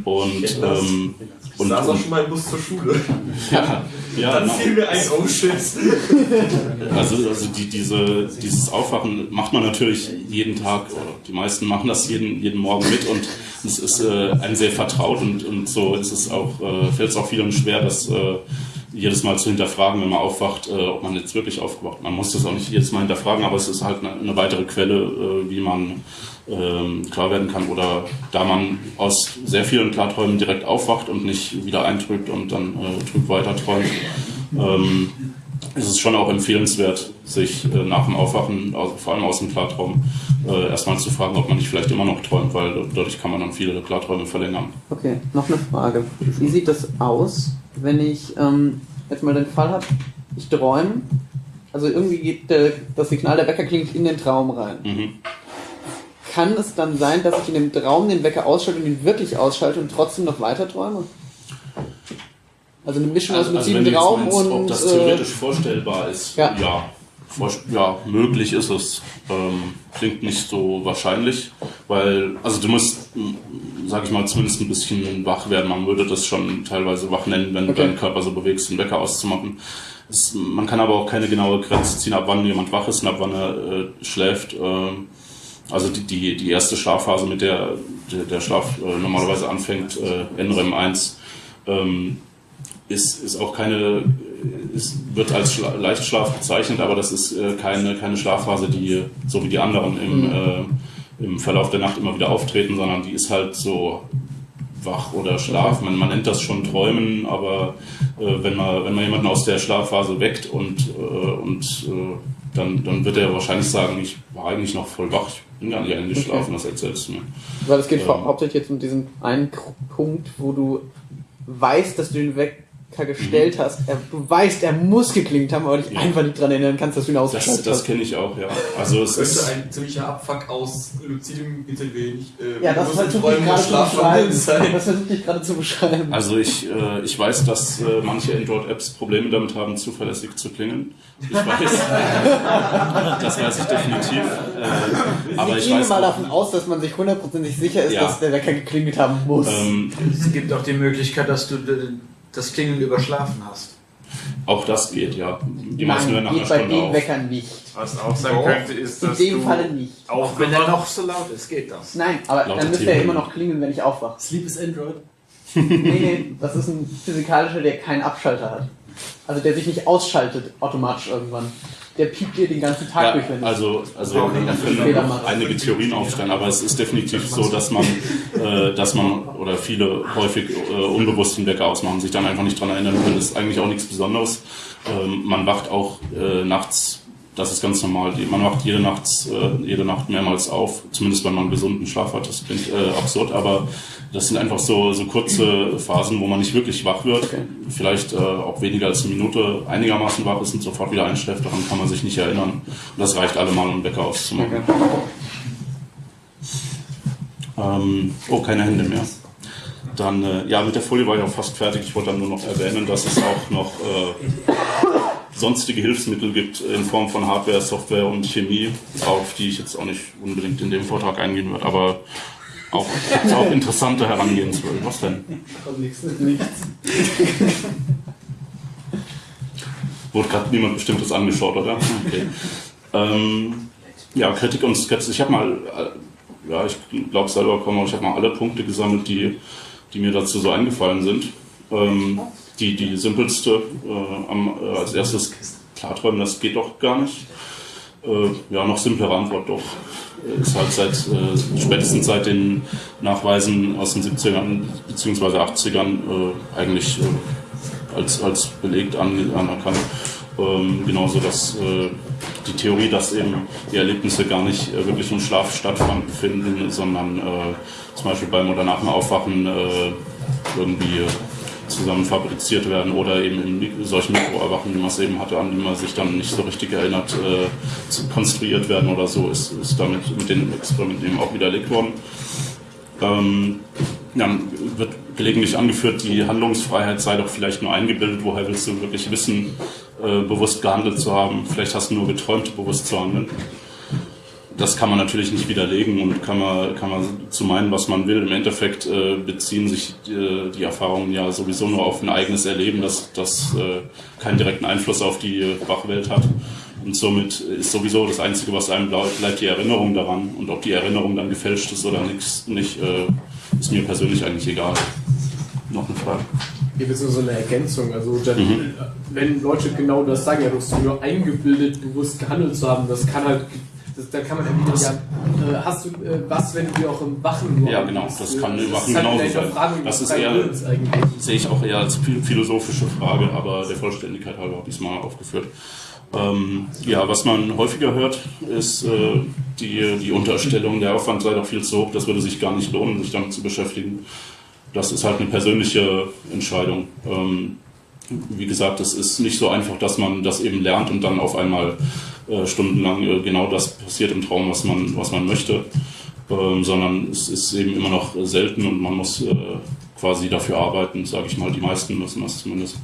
und, ähm, und, saß auch schon mal im Bus zur Schule. ja, ja, Dann genau. fiel mir ein, oh shit. Also, also die, diese, dieses Aufwachen macht man natürlich jeden Tag, oder die meisten machen das jeden, jeden Morgen mit und es ist äh, einem sehr vertraut und, und so ist es auch, äh, fällt es auch vielen schwer, das äh, jedes Mal zu hinterfragen, wenn man aufwacht, äh, ob man jetzt wirklich aufgewacht. Man muss das auch nicht jedes Mal hinterfragen, aber es ist halt eine, eine weitere Quelle, äh, wie man ähm, klar werden kann oder da man aus sehr vielen Klarträumen direkt aufwacht und nicht wieder eintrübt und dann äh, trüb weiter träumt. Ähm, ist es schon auch empfehlenswert, sich äh, nach dem Aufwachen, also vor allem aus dem Klartraum, äh, erstmal zu fragen, ob man nicht vielleicht immer noch träumt, weil dadurch kann man dann viele Klarträume verlängern. Okay, noch eine Frage. Wie sieht das aus, wenn ich ähm, jetzt mal den Fall habe, ich träume, also irgendwie geht der, das Signal der Wecker klingt in den Traum rein. Mhm. Kann es dann sein, dass ich in dem Traum den Wecker ausschalte und ihn wirklich ausschalte und trotzdem noch weiter träume? Also eine Mischung aus Also, also du Traum meinst, und ob das äh, theoretisch vorstellbar ist, ja. ja, ja möglich ist es. Ähm, klingt nicht so wahrscheinlich, weil, also du musst, sag ich mal, zumindest ein bisschen wach werden. Man würde das schon teilweise wach nennen, wenn du Okay. deinen Körper so bewegst, den Wecker auszumachen. Es, man kann aber auch keine genaue Grenze ziehen, ab wann jemand wach ist und ab wann er äh, schläft. Ähm, also die, die, die erste Schlafphase, mit der der, der Schlaf äh, normalerweise anfängt, äh, NREM 1, ähm, ist, ist auch keine, ist, wird als Schla Leichtschlaf bezeichnet, aber das ist äh, keine, keine Schlafphase, die so wie die anderen im, äh, im Verlauf der Nacht immer wieder auftreten, sondern die ist halt so wach oder Schlaf. Man, man nennt das schon Träumen, aber äh, wenn, man, wenn man jemanden aus der Schlafphase weckt und, äh, und äh, dann, dann wird er wahrscheinlich sagen, ich war eigentlich noch voll wach, ich bin gar nicht eingeschlafen, was erzählst du mir? Weil es geht Ähm. hau- hauptsächlich jetzt um diesen einen Punkt, wo du weißt, dass du den Wecker gestellt hast. Er, du weißt, er muss geklingt haben, aber dich Ja. einfach nicht dran erinnern kannst, dass du ihn Das, ausgeschaltet das hast. kenne ich auch, ja. Also es Das ist... ein ziemlicher Abfuck aus luzidem GTW. Nicht, äh, Ja, das versuche ich gerade zu beschreiben. sein. Das versuche ich gerade zu beschreiben. Also ich, äh, ich weiß, dass äh, manche Android-Apps Probleme damit haben, zuverlässig zu klingeln. Ich weiß, das weiß ich definitiv. Äh, aber ich ich gehe mal auch, davon aus, dass man sich hundertprozentig sicher ist, Ja. dass der Wecker geklingelt haben muss. ähm, Es gibt auch die Möglichkeit, dass du d- das Klingeln überschlafen hast. auch das geht, ja. Die meisten hören nach einer geht bei Stunde dem auf. Wecker nicht. Was auch sein Doch. könnte, ist, In dass dem du Falle nicht. Auch wenn er noch so laut ist, geht das. Nein, aber Laute dann müsste er Theorie. immer noch klingeln, wenn ich aufwache. Sleep is Android. Nee, nee, das ist ein physikalischer, der keinen Abschalter hat. Also der sich nicht ausschaltet automatisch irgendwann. Der piept dir den ganzen Tag Ja, durch, wenn also, also das ist können einige Theorien aufstellen, aber es ist definitiv so, dass man, äh, dass man oder viele häufig äh, unbewusst den Wecker ausmachen, sich dann einfach nicht dran erinnern können. Das ist eigentlich auch nichts Besonderes. Ähm, man wacht auch äh, nachts, das ist ganz normal. Man wacht jede Nacht, äh, jede Nacht mehrmals auf, zumindest wenn man einen gesunden Schlaf hat. Das klingt äh, absurd, aber das sind einfach so, so kurze Phasen, wo man nicht wirklich wach wird. Vielleicht äh, auch weniger als eine Minute einigermaßen wach ist und sofort wieder einschläft. Daran kann man sich nicht erinnern. Und das reicht allemal, um Wecker auszumachen. Ähm, oh, keine Hände mehr. Dann, äh, ja, mit der Folie war ich auch fast fertig. Ich wollte dann nur noch erwähnen, dass es auch noch äh, sonstige Hilfsmittel gibt in Form von Hardware, Software und Chemie, auf die ich jetzt auch nicht unbedingt in dem Vortrag eingehen werde, aber auch, auch interessante Herangehensweisen. Was denn? nichts. nichts. Wurde gerade niemand Bestimmtes angeschaut, oder? Okay. Ähm, ja, Kritik und Skepsis. Ich habe mal, äh, ja, ich glaube selber aber ich habe mal alle Punkte gesammelt, die, die mir dazu so eingefallen sind. Ähm, die, die simpelste äh, am, äh, als erstes Klarträumen, das geht doch gar nicht. Äh, ja, noch simplere Antwort doch. Äh, Ist halt seit äh, spätestens seit den Nachweisen aus den 70ern bzw. 80ern äh, eigentlich äh, als, als belegt an, anerkannt. Ähm, genauso dass äh, die Theorie, dass eben die Erlebnisse gar nicht äh, wirklich im Schlaf stattfinden, sondern zum Beispiel beim oder nach dem Aufwachen irgendwie zusammen fabriziert werden oder eben in solchen Mikroerwachen, wie man es eben hatte, an die man sich dann nicht so richtig erinnert, äh, konstruiert werden oder so, ist, ist damit mit den Experimenten eben auch widerlegt worden. Ähm, dann wird gelegentlich angeführt, die Handlungsfreiheit sei doch vielleicht nur eingebildet. Woher willst du wirklich wissen, äh, bewusst gehandelt zu haben? Vielleicht hast du nur geträumt, bewusst zu handeln. Das kann man natürlich nicht widerlegen und kann man, kann man zu meinen, was man will. Im Endeffekt äh, beziehen sich äh, die Erfahrungen ja sowieso nur auf ein eigenes Erleben, das, das äh, keinen direkten Einfluss auf die Wachwelt hat. Und somit ist sowieso das Einzige, was einem bleibt, bleibt die Erinnerung daran. Und ob die Erinnerung dann gefälscht ist oder nix, nicht, äh, ist mir persönlich eigentlich egal. Noch eine Frage? Hier wird so so eine Ergänzung. Also, dann, Mhm. wenn Leute genau das sagen, ja, du hast nur eingebildet, bewusst gehandelt zu haben, das kann halt. Das, da kann man ja wieder sagen, äh, hast du äh, was, wenn du dir auch im Wachen nur Ja, genau, das kann im ist Wachen halt genauso eine sein. Hinterfragung Das ist eher- sehe ich auch eher als phil- philosophische Frage, aber der Vollständigkeit halber habe ich es mal aufgeführt. Ähm, ja, was man häufiger hört, ist äh, die, die Unterstellung, der Aufwand sei doch viel zu hoch, das würde sich gar nicht lohnen, sich damit zu beschäftigen. Das ist halt eine persönliche Entscheidung. Ähm, wie gesagt, es ist nicht so einfach, dass man das eben lernt und dann auf einmal äh, stundenlang äh, genau das passiert im Traum, was man, was man möchte, ähm, sondern es ist eben immer noch selten und man muss äh, quasi dafür arbeiten, sage ich mal. Die meisten müssen das zumindest.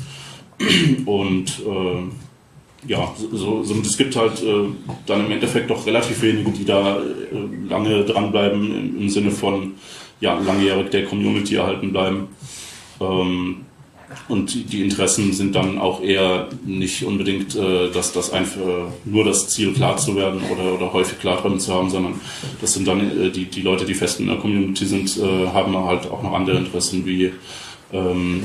Und äh, ja, so, so, es gibt halt äh, dann im Endeffekt doch relativ wenige, die da lange dranbleiben, im, im Sinne von ja, langjährig der Community erhalten bleiben. Ähm, und die, Interessen sind dann auch eher nicht unbedingt, äh, dass das einfach nur das Ziel klar zu werden oder, oder häufig Klarträume zu haben, sondern das sind dann äh, die, die Leute, die fest in der Community sind, äh, haben halt auch noch andere Interessen wie ähm,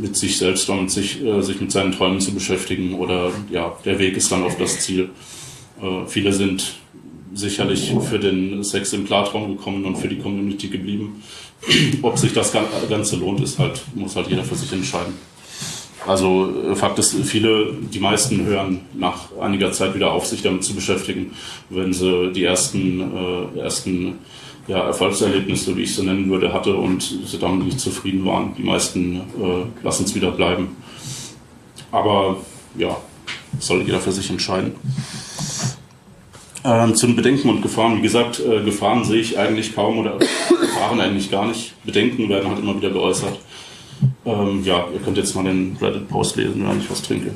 mit sich selbst und sich, äh, sich mit seinen Träumen zu beschäftigen oder ja, der Weg ist dann auf das Ziel. Äh, viele sind sicherlich für den Sex im Klartraum gekommen und für die Community geblieben. Ob sich das Gan- Ganze lohnt, ist halt, muss halt jeder für sich entscheiden. Also äh, Fakt ist, viele, die meisten hören nach einiger Zeit wieder auf, sich damit zu beschäftigen, wenn sie die ersten, äh, ersten ja, Erfolgserlebnisse, wie ich sie nennen würde, hatte und sie damit nicht zufrieden waren. Die meisten äh, lassen es wieder bleiben. Aber ja, soll jeder für sich entscheiden. Ähm, zu den Bedenken und Gefahren. Wie gesagt, äh, Gefahren sehe ich eigentlich kaum oder Gefahren eigentlich gar nicht. Bedenken werden halt immer wieder geäußert. Ähm, ja, ihr könnt jetzt mal den Reddit-Post lesen, wenn ich was trinke.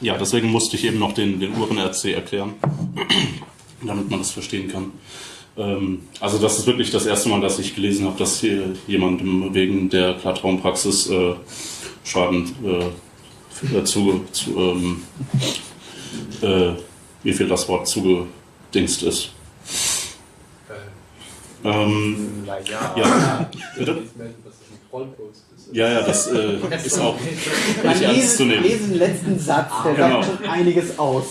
Ja, deswegen musste ich eben noch den, den Uhren-RC erklären, damit man das verstehen kann. Ähm, also das ist wirklich das erste Mal, dass ich gelesen habe, dass hier jemandem wegen der Klartraumpraxis äh, Schaden äh, äh, zu, zu ähm, äh, wie viel das Wort zugedingst ist. Ähm, Naja. ja, bitte? ist. Ja, ja, das äh, ist auch nicht ernst zu lesen, nehmen. lesen letzten Satz, der Genau. sagt schon einiges aus.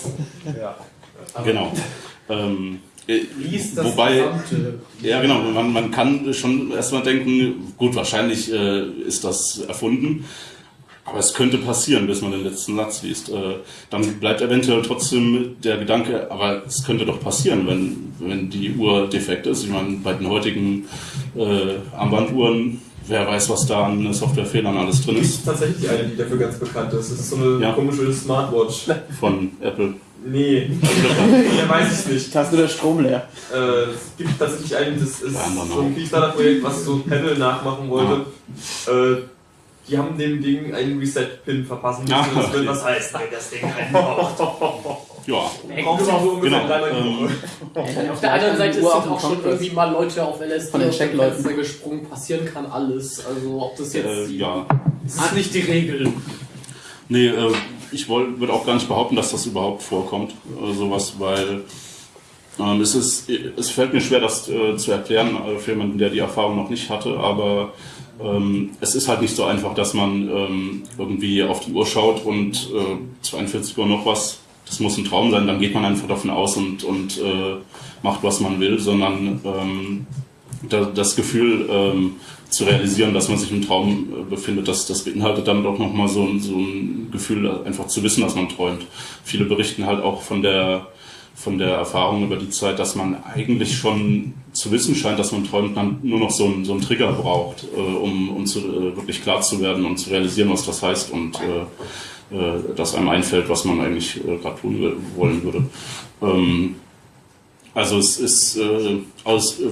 Ja. Genau. Ähm, äh, Lies das wobei, gesamte. ja genau, man, man kann schon erstmal denken, gut, wahrscheinlich äh, ist das erfunden, aber es könnte passieren, bis man den letzten Satz liest. Äh, dann bleibt eventuell trotzdem der Gedanke, aber es könnte doch passieren, wenn, wenn die Uhr defekt ist. Ich meine, bei den heutigen äh, Armbanduhren, wer weiß, was da an Softwarefehlern alles drin ist ist tatsächlich eine, die dafür ganz bekannt ist. Das ist so eine Ja. komische Smartwatch. von Apple. Nee, mehr weiß ich nicht. Hast du der Strom leer? Äh, es gibt tatsächlich einen, das ist Ja, so ein Kickstarter-Projekt, was so ein Pedal nachmachen wollte. Äh, die haben dem Ding einen Reset-Pin verpassen müssen. Ah, das okay. was heißt, wenn das Ding einen braucht. Ja, Braucht auch so ungefähr Genau, ähm, Woche. Auf der anderen Seite sind dem auch schon irgendwie mal Leute auf LSD Von den. Fenster gesprungen. Passieren kann alles. Also ob das jetzt äh, die, ja. das ist nicht die Regel. Nee, äh, ich würde auch gar nicht behaupten, dass das überhaupt vorkommt, äh, sowas, weil ähm, es, ist, es fällt mir schwer, das äh, zu erklären äh, für jemanden, der die Erfahrung noch nicht hatte, aber ähm, es ist halt nicht so einfach, dass man ähm, irgendwie auf die Uhr schaut und äh, 42 Uhr noch was, das muss ein Traum sein, dann geht man einfach davon aus und, und äh, macht, was man will, sondern ähm, da, das Gefühl ähm, zu realisieren, dass man sich im Traum äh, befindet, das, das beinhaltet dann doch nochmal so, so ein Gefühl, einfach zu wissen, dass man träumt. Viele berichten halt auch von der, von der Erfahrung über die Zeit, dass man eigentlich schon zu wissen scheint, dass man träumt, dann nur noch so einen, so einen Trigger braucht, äh, um, um zu, äh, wirklich klar zu werden und zu realisieren, was das heißt und äh, äh, dass einem einfällt, was man eigentlich äh, gerade tun wollen würde. Ähm, also es ist äh, aus, äh,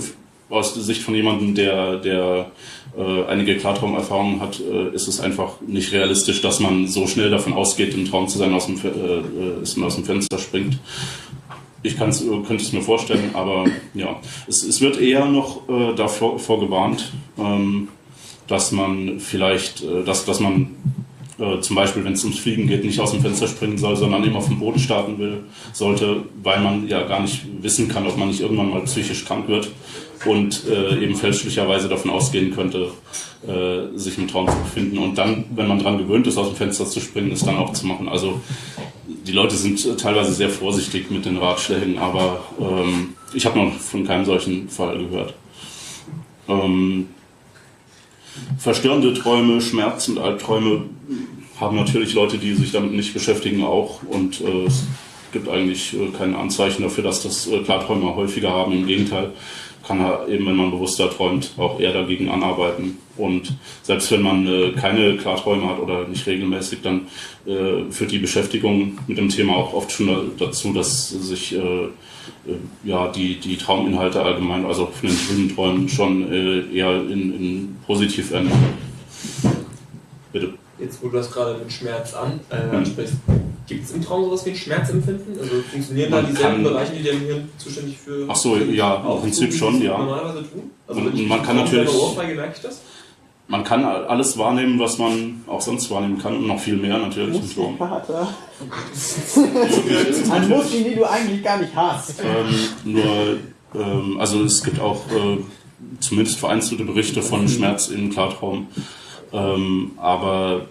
aus der Sicht von jemandem, der, der äh, einige Klartraumerfahrungen hat, äh, ist es einfach nicht realistisch, dass man so schnell davon ausgeht, im Traum zu sein, aus dem, äh, ist und aus dem Fenster springt. Ich kann's, äh, könnte es mir vorstellen, aber ja, es, es wird eher noch äh, davor vorgewarnt, ähm, dass man vielleicht, äh, dass, dass man äh, zum Beispiel, wenn es ums Fliegen geht, nicht aus dem Fenster springen soll, sondern immer auf dem Boden starten will, sollte, weil man ja gar nicht wissen kann, ob man nicht irgendwann mal psychisch krank wird und äh, eben fälschlicherweise davon ausgehen könnte, äh, sich im Traum zu befinden. Und dann, wenn man dran gewöhnt ist, aus dem Fenster zu springen, es dann auch zu machen. Also die Leute sind teilweise sehr vorsichtig mit den Ratschlägen, aber ähm, ich habe noch von keinem solchen Fall gehört. Ähm, verstörende Träume, Schmerz und Albträume haben natürlich Leute, die sich damit nicht beschäftigen, auch. Und äh, es gibt eigentlich äh, keine Anzeichen dafür, dass das äh, Klarträumer häufiger haben. Im Gegenteil, kann er eben, wenn man bewusster träumt, auch eher dagegen anarbeiten. Und selbst wenn man äh, keine Klarträume hat oder nicht regelmäßig, dann äh, führt die Beschäftigung mit dem Thema auch oft schon da- dazu, dass sich äh, ja, die, die Trauminhalte allgemein, also von den schönen Träumen, schon äh, eher in, in positiv ändern. Bitte. Jetzt wo du das gerade mit Schmerz an, äh, Mhm. ansprichst, gibt es im Traum sowas wie ein Schmerzempfinden? Also funktionieren Man da dieselben Bereiche, die im Hirn zuständig für. Ach so, ja, im Prinzip schon, ja. Normalerweise tun? Also Und man kann natürlich- Ohrfeige merke ich das? Man kann alles wahrnehmen, was man auch sonst wahrnehmen kann und noch viel mehr natürlich im. Ist Ein natürlich- Muskel, den du eigentlich gar nicht hast. Ähm, nur, ähm, also es gibt auch äh, zumindest vereinzelte Berichte von Schmerz im Klartraum. Ähm, aber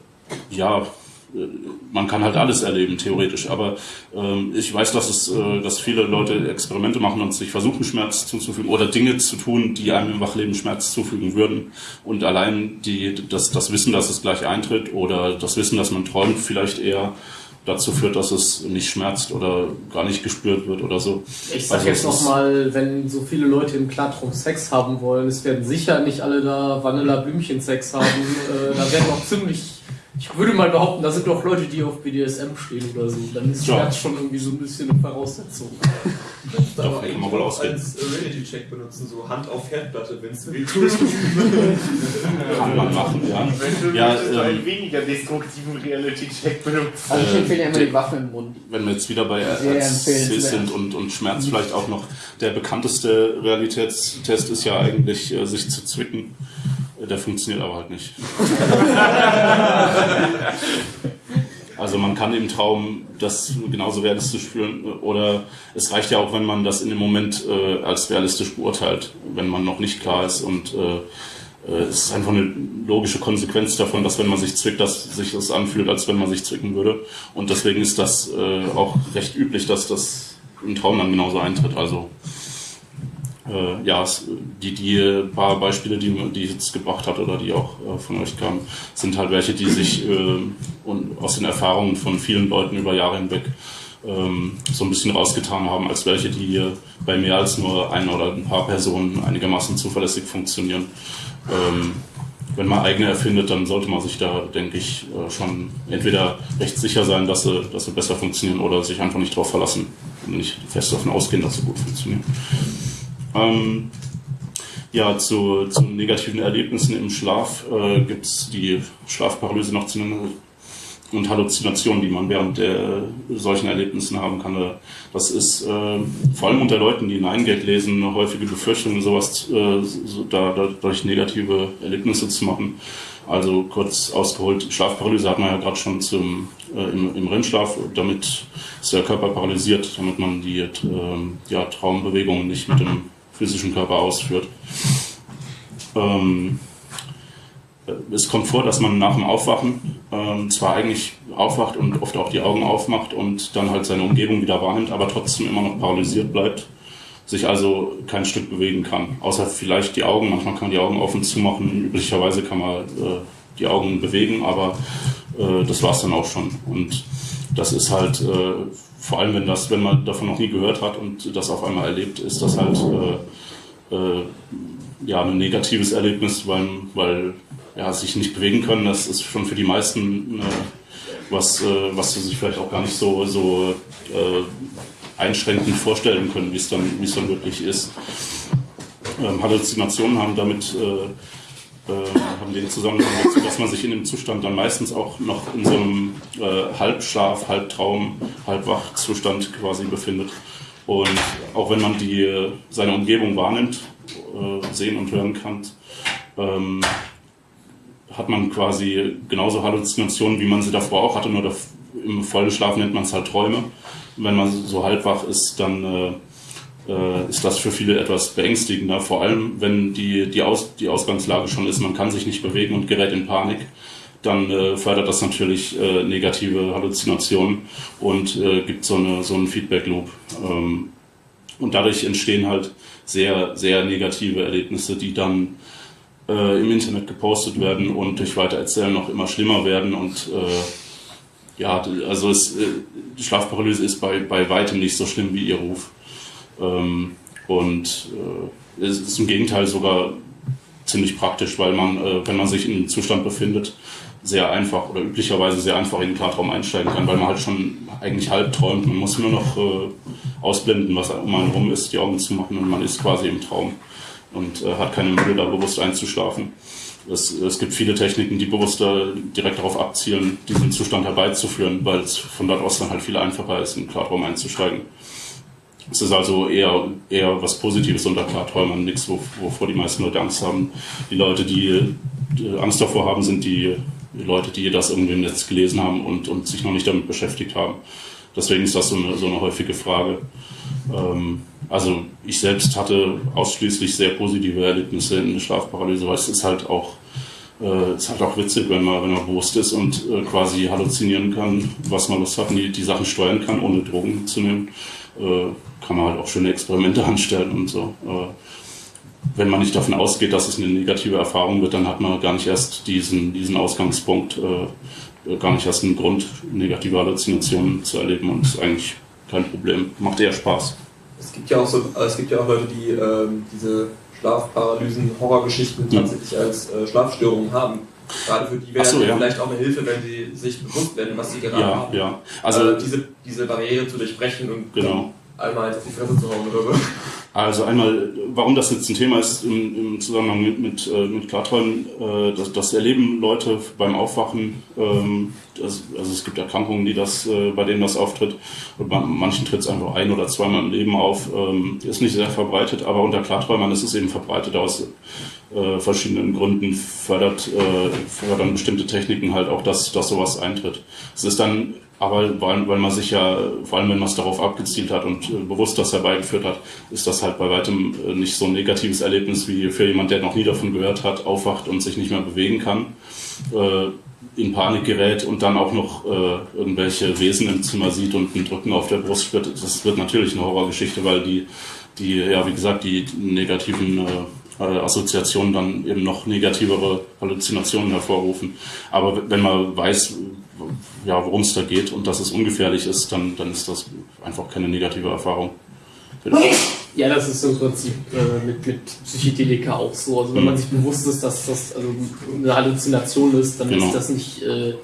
ja, man kann halt alles erleben, theoretisch. Aber ähm, ich weiß, dass es, äh, dass viele Leute Experimente machen und sich versuchen, Schmerz zuzufügen oder Dinge zu tun, die einem im Wachleben Schmerz zufügen würden. Und allein die, das, das Wissen, dass es gleich eintritt oder das Wissen, dass man träumt, vielleicht eher dazu führt, dass es nicht schmerzt oder gar nicht gespürt wird oder so. Ich sag Also jetzt nochmal, wenn so viele Leute im Klartraum Sex haben wollen, es werden sicher nicht alle da Vanilla-Blümchen-Sex haben. äh, da werden auch ziemlich. Ich würde mal behaupten, da sind doch Leute, die auf BDSM stehen oder so. Dann ist Ja. Schmerz schon irgendwie so ein bisschen eine Voraussetzung. Kann eigentlich man wohl auch ausgehen. als Reality-Check benutzen, so Hand auf Herdplatte, wenn es weh tut. Kann man machen, ja. Wenn du Ja, ähm, einen weniger destruktiven Reality-Check benutzen. Also ich Äh, empfehle ja immer die Waffe im Mund. Wenn wir jetzt wieder bei empfehlenswert. sind und, und Schmerz vielleicht auch noch, der bekannteste Realitätstest ist ja eigentlich, äh, sich zu zwicken. Der funktioniert aber halt nicht. Also man kann im Traum das genauso realistisch fühlen oder es reicht ja auch, wenn man das in dem Moment äh, als realistisch beurteilt, wenn man noch nicht klar ist und äh, äh, es ist einfach eine logische Konsequenz davon, dass wenn man sich zwickt, dass sich das anfühlt, als wenn man sich zwicken würde. Und deswegen ist das äh, auch recht üblich, dass das im Traum dann genauso eintritt. Also äh, ja, die, die paar Beispiele, die, die ich jetzt gebracht hat oder die auch äh, von euch kamen, sind halt welche, die sich äh, und aus den Erfahrungen von vielen Leuten über Jahre hinweg ähm, so ein bisschen rausgetan haben, als welche, die äh, bei mehr als nur ein oder ein paar Personen einigermaßen zuverlässig funktionieren. Ähm, wenn man eigene erfindet, dann sollte man sich da, denke ich, äh, schon entweder recht sicher sein, dass sie, dass sie besser funktionieren oder sich einfach nicht darauf verlassen und nicht fest davon ausgehen, dass sie gut funktionieren. Ähm, ja, zu, zu negativen Erlebnissen im Schlaf äh, gibt es die Schlafparalyse noch zu nennen und Halluzinationen, die man während der solchen Erlebnissen haben kann. Äh, Das ist äh, vor allem unter Leuten, die Nein-Gag lesen, eine häufige Befürchtung, sowas äh, so, da, dadurch negative Erlebnisse zu machen. Also kurz ausgeholt, Schlafparalyse hat man ja gerade schon zum, äh, im, im REM-Schlaf, damit ist der Körper paralysiert, damit man die äh, ja, Traumbewegungen nicht mit dem physischen Körper ausführt. Ähm, es kommt vor, dass man nach dem Aufwachen ähm, zwar eigentlich aufwacht und oft auch die Augen aufmacht und dann halt seine Umgebung wieder wahrnimmt, aber trotzdem immer noch paralysiert bleibt, sich also kein Stück bewegen kann. Außer vielleicht die Augen, manchmal kann man die Augen auf und zu machen, üblicherweise kann man äh, die Augen bewegen, aber äh, das war's dann auch schon. Und das ist halt, äh, vor allem wenn das, wenn man davon noch nie gehört hat und das auf einmal erlebt, ist das halt äh, äh, ja ein negatives Erlebnis, weil, weil ja, sich nicht bewegen können, das ist schon für die meisten äh, was, äh, was sie sich vielleicht auch gar nicht so, so äh, einschränkend vorstellen können, wie es dann, wie es dann wirklich ist. Ähm, Halluzinationen haben damit äh, äh, haben den Zusammenhang dazu, dass man sich in dem Zustand dann meistens auch noch in so einem äh, Halbschlaf, Halbtraum, Halbwachzustand quasi befindet. Und auch wenn man die, äh, seine Umgebung wahrnimmt, äh, sehen und hören kann, ähm, hat man quasi genauso Halluzinationen, wie man sie davor auch hatte, nur im vollen Schlaf nennt man es halt Träume. Und wenn man so halbwach ist, dann äh, ist das für viele etwas beängstigender, vor allem wenn die, die, Aus, die Ausgangslage schon ist, man kann sich nicht bewegen und gerät in Panik, dann äh, fördert das natürlich äh, negative Halluzinationen und äh, gibt so, eine, so einen Feedback-Loop. Ähm, und dadurch entstehen halt sehr, sehr negative Erlebnisse, die dann äh, im Internet gepostet werden und durch Weitererzählen noch immer schlimmer werden und äh, ja, also es, die Schlafparalyse ist bei, bei weitem nicht so schlimm wie ihr Ruf. Ähm, und äh, es ist im Gegenteil sogar ziemlich praktisch, weil man, äh, wenn man sich in einem Zustand befindet, sehr einfach oder üblicherweise sehr einfach in den Klartraum einsteigen kann, weil man halt schon eigentlich halb träumt. Man muss nur noch äh, ausblenden, was um einen rum ist, die Augen zu machen und man ist quasi im Traum und äh, hat keine Mühe, da bewusst einzuschlafen. es, es gibt viele Techniken, die bewusst da direkt darauf abzielen, diesen Zustand herbeizuführen, weil es von dort aus dann halt viel einfacher ist, in den Klartraum einzusteigen. Es ist also eher, eher was Positives unter Klarträumern, nichts, wo- wovor die meisten Leute Angst haben. Die Leute, die, Angst davor haben, sind die, die Leute, die das irgendwie im Netz gelesen haben und, und sich noch nicht damit beschäftigt haben. Deswegen ist das so eine, so eine häufige Frage. Ähm, also ich selbst hatte ausschließlich sehr positive Erlebnisse in der Schlafparalyse, weil es ist halt auch äh, ist halt auch witzig, wenn man, wenn man bewusst ist und äh, quasi halluzinieren kann, was man Lust hat die, die Sachen steuern kann, ohne Drogen zu nehmen. Äh, kann man halt auch schöne Experimente anstellen und so. Äh, wenn man nicht davon ausgeht, dass es eine negative Erfahrung wird, dann hat man gar nicht erst diesen, diesen Ausgangspunkt, äh, äh, gar nicht erst einen Grund, negative Halluzinationen zu erleben und ist eigentlich kein Problem. Macht eher Spaß. Es gibt ja auch so, es gibt ja auch Leute, die ähm, diese Schlafparalysen, Horrorgeschichten tatsächlich als äh, Schlafstörungen haben. Gerade für die wäre so, ja. vielleicht auch eine Hilfe, wenn sie sich bewusst werden, was sie gerade Ja, haben. ja. Also Also, diese, diese Barriere zu durchbrechen und Genau. einmal auf die Fresse zu hauen oder so. Also einmal, warum das jetzt ein Thema ist im, im Zusammenhang mit, mit, äh, mit Klarträumen, äh, das, das erleben Leute beim Aufwachen. Ähm, das, also es gibt Erkrankungen, die das, äh, bei denen das auftritt. Und bei manchen tritt es einfach ein oder zweimal im Leben auf. Ähm, ist nicht sehr verbreitet, aber unter Klarträumern ist es eben verbreitet aus äh, verschiedenen Gründen. Fördert, äh, fördern bestimmte Techniken halt auch, dass, dass sowas eintritt. Es ist dann aber weil, weil man sich ja, vor allem wenn man es darauf abgezielt hat und äh, bewusst das herbeigeführt hat, ist das halt bei weitem äh, nicht so ein negatives Erlebnis wie für jemand, der noch nie davon gehört hat, aufwacht und sich nicht mehr bewegen kann, äh, in Panik gerät und dann auch noch äh, irgendwelche Wesen im Zimmer sieht und ein Drücken auf der Brust spürt. Das wird natürlich eine Horrorgeschichte, weil die, die ja wie gesagt, die negativen äh, Assoziationen dann eben noch negativere Halluzinationen hervorrufen. Aber wenn man weiß, ja, worum es da geht und dass es ungefährlich ist, dann, dann ist das einfach keine negative Erfahrung. Ja, das ist im Prinzip äh, mit, mit Psychedelika auch so. Also wenn Mhm. man sich bewusst ist, dass das also eine Halluzination ist, dann Genau. ist das nicht äh,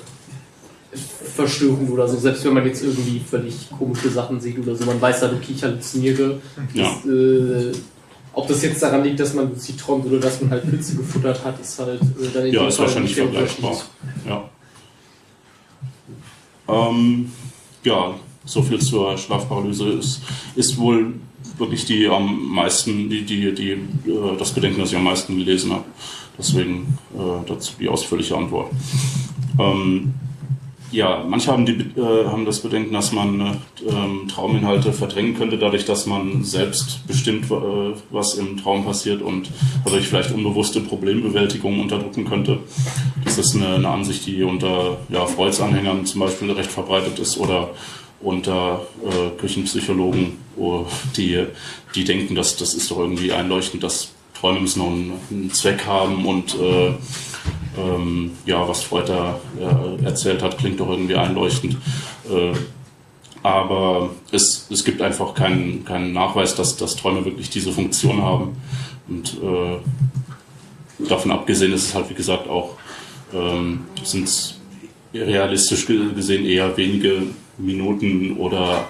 verstörend oder so. Selbst wenn man jetzt irgendwie völlig komische Sachen sieht oder so, man weiß halt, okay, ich halluziniere. Ja. Das, äh, ob das jetzt daran liegt, dass man lucid träumt oder dass man halt Pilze gefuttert hat, ist halt äh, dann in Ja, dem ist Fall wahrscheinlich vergleichbar. Ja. Ähm, ja, so viel zur Schlafparalyse ist, ist wohl wirklich die am meisten, die, die, die, äh, das Bedenken, das ich am meisten gelesen habe. Deswegen äh, dazu die ausführliche Antwort. Ähm, ja, manche haben, die, äh, haben das Bedenken, dass man äh, ähm, Trauminhalte verdrängen könnte, dadurch, dass man selbst bestimmt, äh, was im Traum passiert und dadurch vielleicht unbewusste Problembewältigung unterdrücken könnte. Das ist eine, eine Ansicht, die unter ja, Freuds zum Beispiel recht verbreitet ist oder unter äh, Küchenpsychologen, die, die denken, dass das ist doch irgendwie einleuchtend, dass Träume müssen noch einen, einen Zweck haben und äh, ähm, ja, was Freud da äh, erzählt hat, klingt doch irgendwie einleuchtend. Äh, aber es, es gibt einfach keinen, keinen Nachweis, dass, dass Träume wirklich diese Funktion haben. Und äh, davon abgesehen ist es halt, wie gesagt, auch ähm, sind es realistisch ge- gesehen eher wenige Minuten oder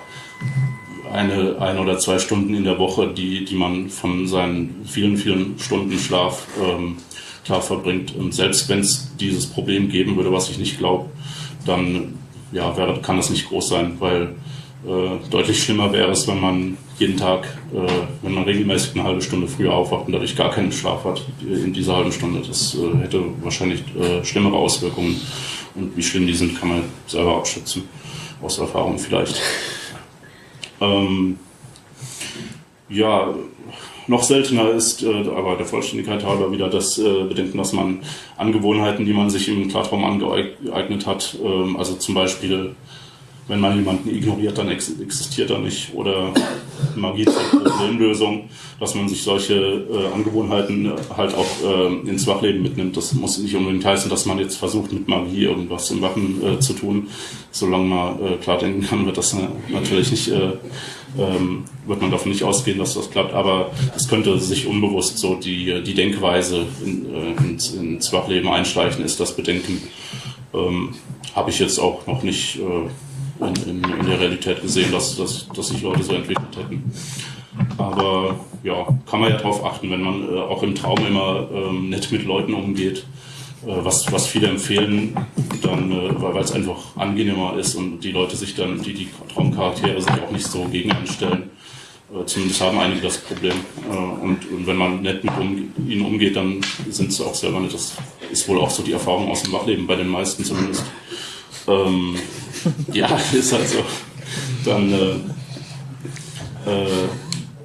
eine, ein oder zwei Stunden in der Woche, die, die man von seinen vielen, vielen Stunden Schlaf ähm, klar verbringt. Und selbst wenn es dieses Problem geben würde, was ich nicht glaube, dann ja, wäre, kann das nicht groß sein, weil äh, deutlich schlimmer wäre es, wenn man jeden Tag, äh, wenn man regelmäßig eine halbe Stunde früher aufwacht und dadurch gar keinen Schlaf hat in dieser halben Stunde. Das äh, hätte wahrscheinlich äh, schlimmere Auswirkungen. Und wie schlimm die sind, kann man selber abschätzen. Aus Erfahrung vielleicht. Ähm, ja, noch seltener ist, äh, aber der Vollständigkeit halber wieder das äh, Bedenken, dass man Angewohnheiten, die man sich im Klartraum angeeignet hat, ähm, also zum Beispiel, wenn man jemanden ignoriert, dann ex existiert er nicht oder Magie zur Problemlösung, dass man sich solche äh, Angewohnheiten äh, halt auch äh, ins Wachleben mitnimmt. Das muss nicht unbedingt heißen, dass man jetzt versucht, mit Magie irgendwas im Wachen äh, zu tun. Solange man äh, klar denken kann, wird das äh, natürlich nicht, ähm, wird man davon nicht ausgehen, dass das klappt. Aber es könnte sich unbewusst so die, die Denkweise in, äh, ins, ins Wachleben einschleichen, ist das Bedenken. Ähm, Habe ich jetzt auch noch nicht äh, in, in, in der Realität gesehen, dass, dass, dass sich Leute so entwickelt hätten. Aber ja, kann man ja drauf achten, wenn man äh, auch im Traum immer ähm, nett mit Leuten umgeht, was, was viele empfehlen, dann, äh, weil es einfach angenehmer ist und die Leute sich dann, die, die Traumcharaktere sich auch nicht so gegen einstellen. Äh, Zumindest haben einige das Problem. Äh, Und, und wenn man nett mit um, ihnen umgeht, dann sind sie auch selber nicht. Das ist wohl auch so die Erfahrung aus dem Wachleben, bei den meisten zumindest. Ähm, ja, ist halt so. Dann, äh, äh,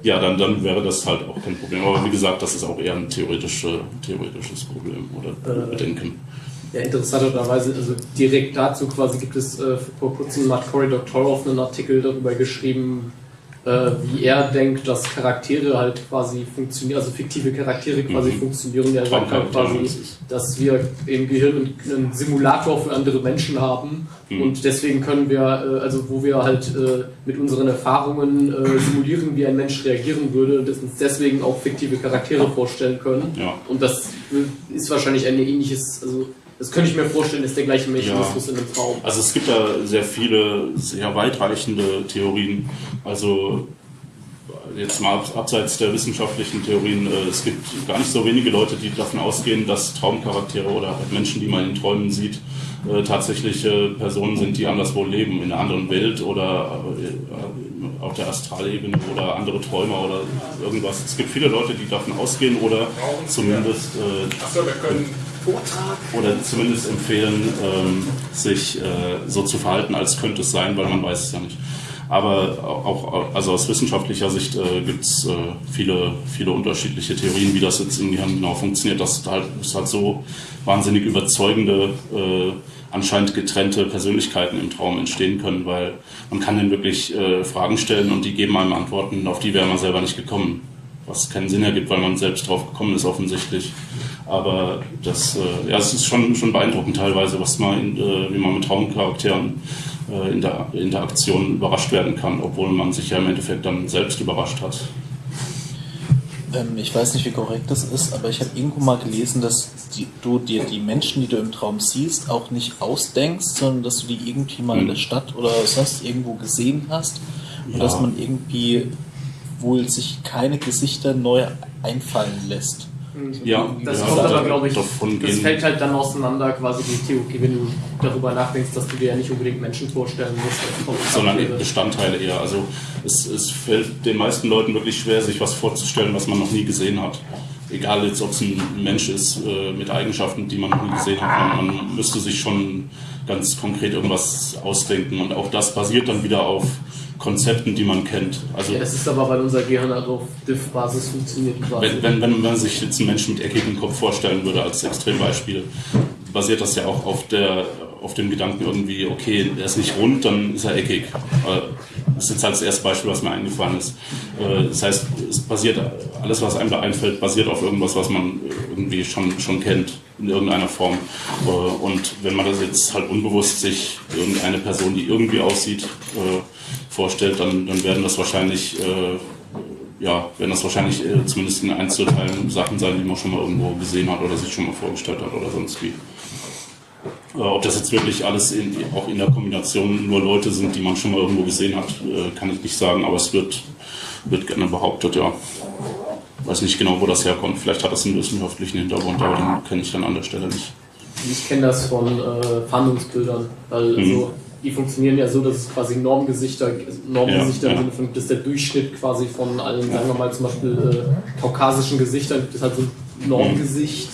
ja, dann, dann wäre das halt auch kein Problem. Aber wie gesagt, das ist auch eher ein theoretische, theoretisches Problem oder Äh, Bedenken. Ja, interessanterweise, also direkt dazu quasi gibt es äh, vor kurzem hat Cory Doctorow einen Artikel darüber geschrieben, äh, wie er denkt, dass Charaktere halt quasi funktionieren, also fiktive Charaktere quasi Mhm. funktionieren. Er sagt halt quasi, dass wir im Gehirn einen Simulator für andere Menschen haben Mhm. und deswegen können wir, äh, also wo wir halt äh, mit unseren Erfahrungen äh, simulieren, wie ein Mensch reagieren würde und uns deswegen auch fiktive Charaktere vorstellen können. Ja. Und das ist wahrscheinlich ein ähnliches, also das könnte ich mir vorstellen, ist der gleiche Mechanismus in einem Traum. Also es gibt da sehr viele, sehr weitreichende Theorien. Also jetzt mal ab- abseits der wissenschaftlichen Theorien, äh, es gibt gar nicht so wenige Leute, die davon ausgehen, dass Traumcharaktere oder halt Menschen, die man in Träumen sieht, äh, tatsächliche Personen sind, die anderswo leben, in einer anderen Welt oder äh, auf der Astralebene oder andere Träumer oder irgendwas. Es gibt viele Leute, die davon ausgehen oder zumindest äh, Achso, wir können Vortrag. oder zumindest empfehlen, ähm, sich äh, so zu verhalten, als könnte es sein, weil man weiß es ja nicht. Aber auch also aus wissenschaftlicher Sicht äh, gibt es äh, viele, viele unterschiedliche Theorien, wie das jetzt im Gehirn genau funktioniert, dass halt, es halt so wahnsinnig überzeugende, äh, anscheinend getrennte Persönlichkeiten im Traum entstehen können, weil man kann dann wirklich äh, Fragen stellen und die geben einem Antworten, auf die wäre man selber nicht gekommen. Was keinen Sinn ergibt, weil man selbst drauf gekommen ist, offensichtlich. Aber das, äh, ja, es ist schon, schon beeindruckend teilweise, was man, in, äh, wie man mit Traumcharakteren äh, in der Interaktion überrascht werden kann, obwohl man sich ja im Endeffekt dann selbst überrascht hat. Ähm, ich weiß nicht, wie korrekt das ist, aber ich habe irgendwo mal gelesen, dass die, du dir die Menschen, die du im Traum siehst, auch nicht ausdenkst, sondern dass du die irgendwie mal in Mhm. der Stadt oder sonst irgendwo gesehen hast und Ja. dass man irgendwie wohl sich keine Gesichter neu einfallen lässt. Ja, Das ja, kommt aber, da- glaube ich, davon das gehen- fällt halt dann auseinander, quasi die Theorie, wenn du darüber nachdenkst, dass du dir ja nicht unbedingt Menschen vorstellen musst. kommt sondern Charaktere. Bestandteile eher. Also es, es fällt den meisten Leuten wirklich schwer, sich was vorzustellen, was man noch nie gesehen hat. Egal jetzt, ob es ein Mensch ist äh, mit Eigenschaften, die man noch nie gesehen hat. Man, man müsste sich schon ganz konkret irgendwas ausdenken. Und auch das basiert dann wieder auf Konzepten, die man kennt. Also Ja, das ist aber, weil unser Gehirn halt auf Diff-Basis funktioniert. Quasi. wenn, wenn, wenn man sich jetzt einen Menschen mit eckigem Kopf vorstellen würde als Extrembeispiel, basiert das ja auch auf, der, auf dem Gedanken irgendwie, okay, er ist nicht rund, dann ist er eckig. Das ist jetzt halt das erste Beispiel, was mir eingefallen ist. Äh, Das heißt, es basiert, alles, was einem da einfällt, basiert auf irgendwas, was man irgendwie schon, schon kennt, in irgendeiner Form. Äh, Und wenn man das jetzt halt unbewusst sich irgendeine Person, die irgendwie aussieht, äh, vorstellt, dann, dann werden das wahrscheinlich ja, werden das wahrscheinlich zumindest in Einzelteilen Sachen sein, die man schon mal irgendwo gesehen hat oder sich schon mal vorgestellt hat oder sonst wie. Äh, ob das jetzt wirklich alles in, auch in der Kombination nur Leute sind, die man schon mal irgendwo gesehen hat, äh, kann ich nicht sagen, aber es wird, wird gerne behauptet, ja. Weiß nicht genau, wo das herkommt. Vielleicht hat das einen wissenschaftlichen Hintergrund, aber den kenne ich dann an der Stelle nicht. Ich kenne das von äh, Fahndungsbildern, weil Mhm. also, die funktionieren ja so, dass es quasi Normgesichter, Normgesichter Ja, im ja. Sinne von, das ist der Durchschnitt quasi von allen, sagen wir mal zum Beispiel äh, kaukasischen Gesichtern, gibt es halt so ein Normgesicht.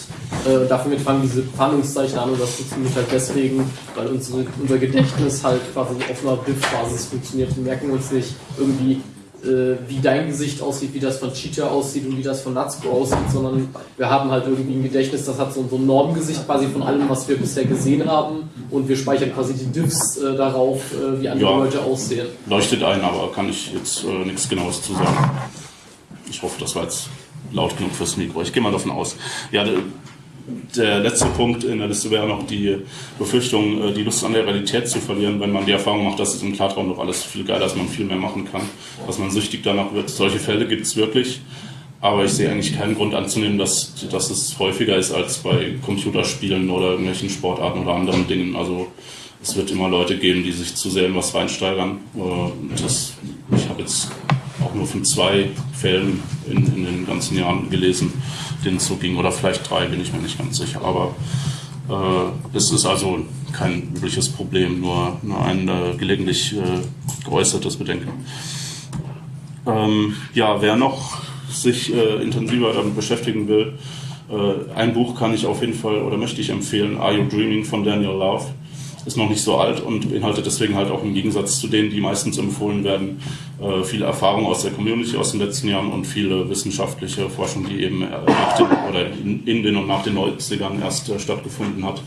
Äh, dafür fangen diese Fahndungszeichen an und das funktioniert halt deswegen, weil unsere, unser Gedächtnis halt quasi auf einer BIF-Basis funktioniert. Wir merken uns nicht irgendwie, äh, wie dein Gesicht aussieht, wie das von Cheetah aussieht und wie das von Natsuko aussieht, sondern wir haben halt irgendwie ein Gedächtnis, das hat so, so ein Normgesicht quasi von allem, was wir bisher gesehen haben und wir speichern quasi die Diffs äh, darauf, äh, wie andere Ja. Leute aussehen. Leuchtet ein, aber kann ich jetzt äh, nichts Genaues zu sagen. Ich hoffe, das war jetzt laut genug fürs Mikro. Ich gehe mal davon aus. Ja, der, letzte Punkt in der Liste wäre noch die Befürchtung, äh, die Lust an der Realität zu verlieren, wenn man die Erfahrung macht, dass es im Klartraum doch alles viel geiler ist, man viel mehr machen kann, dass man süchtig danach wird. Solche Fälle gibt es wirklich. Aber ich sehe eigentlich keinen Grund anzunehmen, dass, dass es häufiger ist als bei Computerspielen oder irgendwelchen Sportarten oder anderen Dingen. Also es wird immer Leute geben, die sich zu sehr in was reinsteigern. Äh, Das, ich habe jetzt auch auch nur von zwei Fällen in, in den ganzen Jahren gelesen, denen es so ging. Oder vielleicht drei, bin ich mir nicht ganz sicher. Aber äh, es ist also kein übliches Problem, nur, nur ein äh, gelegentlich äh, geäußertes Bedenken. Ähm, ja, wer noch sich äh, intensiver damit beschäftigen will, äh, ein Buch kann ich auf jeden Fall oder möchte ich empfehlen, Are You Dreaming von Daniel Love. Ist noch nicht so alt und beinhaltet deswegen halt auch im Gegensatz zu denen, die meistens empfohlen werden, äh, viele Erfahrungen aus der Community aus den letzten Jahren und viele wissenschaftliche Forschung, die eben nach den, oder in, in den und nach den 90ern erst äh, stattgefunden hat.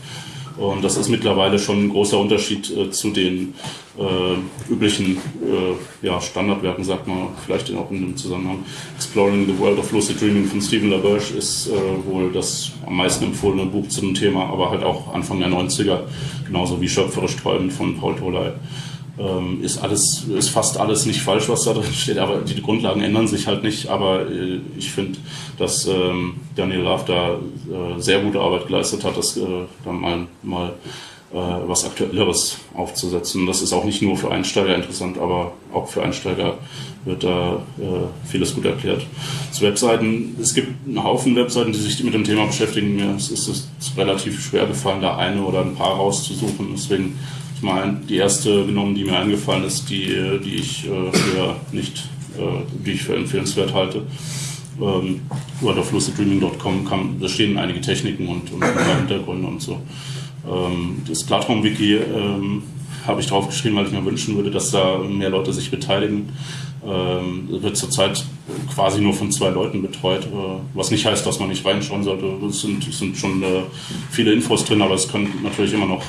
Und das ist mittlerweile schon ein großer Unterschied äh, zu den äh, üblichen äh, ja, Standardwerken, sagt man vielleicht auch in dem Zusammenhang. Exploring the World of Lucid Dreaming von Stephen LaBerge ist äh, wohl das am meisten empfohlene Buch zu dem Thema, aber halt auch Anfang der 90er, genauso wie Schöpferisch Träumen von Paul Toley. Ähm, ist alles, ist fast alles nicht falsch, was da drin steht, aber die Grundlagen ändern sich halt nicht. Aber äh, ich finde, dass ähm, Daniel Love da äh, sehr gute Arbeit geleistet hat, das äh, dann mal, mal äh, was Aktuelleres aufzusetzen. Das ist auch nicht nur für Einsteiger interessant, aber auch für Einsteiger wird da äh, vieles gut erklärt. Zu Webseiten, es gibt einen Haufen Webseiten, die sich mit dem Thema beschäftigen. Mir ist es relativ schwer gefallen, da eine oder ein paar rauszusuchen. Deswegen ich meine, die erste genommen, die mir eingefallen ist, die, die ich äh, für nicht, äh, die ich für empfehlenswert halte. Ähm, worldofluciddreaming.com da stehen einige Techniken und, und Hintergründe und so. Ähm, das Klartraum-Wiki ähm, habe ich draufgeschrieben, weil ich mir wünschen würde, dass da mehr Leute sich beteiligen. Ähm, wird zurzeit quasi nur von zwei Leuten betreut, äh, was nicht heißt, dass man nicht reinschauen sollte. Es sind, sind schon äh, viele Infos drin, aber es können natürlich immer noch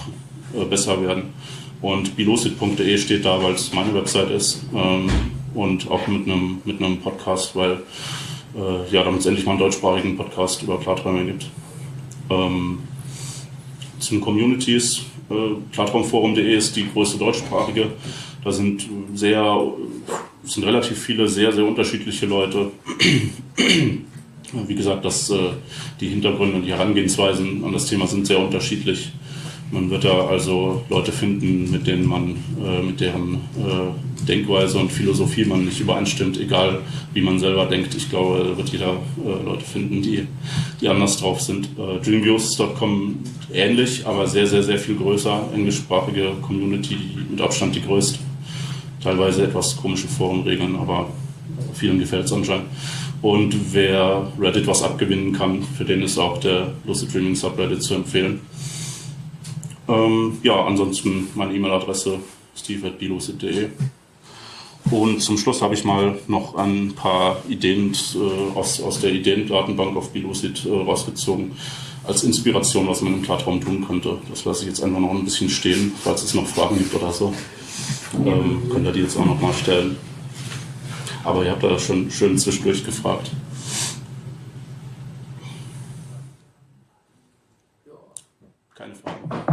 besser werden. Und bilocid.de steht da, weil es meine Website ist ähm, und auch mit einem mit einem Podcast, weil äh, ja, damit es endlich mal einen deutschsprachigen Podcast über Klarträume gibt. Ähm, zum Communities, äh, klartraumforum.de ist die größte deutschsprachige. Da sind sehr, sind relativ viele sehr, sehr unterschiedliche Leute. Wie gesagt, dass äh, die Hintergründe und die Herangehensweisen an das Thema sind sehr unterschiedlich. Man wird da also Leute finden, mit denen man, äh, mit deren äh, Denkweise und Philosophie man nicht übereinstimmt, egal wie man selber denkt. Ich glaube, da wird jeder äh, Leute finden, die, die anders drauf sind. Äh, Dreamviews.com ähnlich, aber sehr, sehr, sehr viel größer. Englischsprachige Community, mit Abstand die größte. Teilweise etwas komische Forenregeln, aber vielen gefällt es anscheinend. Und wer Reddit was abgewinnen kann, für den ist auch der Lucid Dreaming Subreddit zu empfehlen. Ähm, ja, ansonsten meine E-Mail-Adresse steve.bilocid.de. Und zum Schluss habe ich mal noch ein paar Ideen äh, aus, aus der Ideendatenbank auf Bilocid äh, rausgezogen, als Inspiration, was man im Klartraum tun könnte. Das lasse ich jetzt einfach noch ein bisschen stehen, falls es noch Fragen gibt oder so. Ähm, könnt ihr die jetzt auch noch mal stellen. Aber ihr habt da schon schön zwischendurch gefragt. Keine Fragen.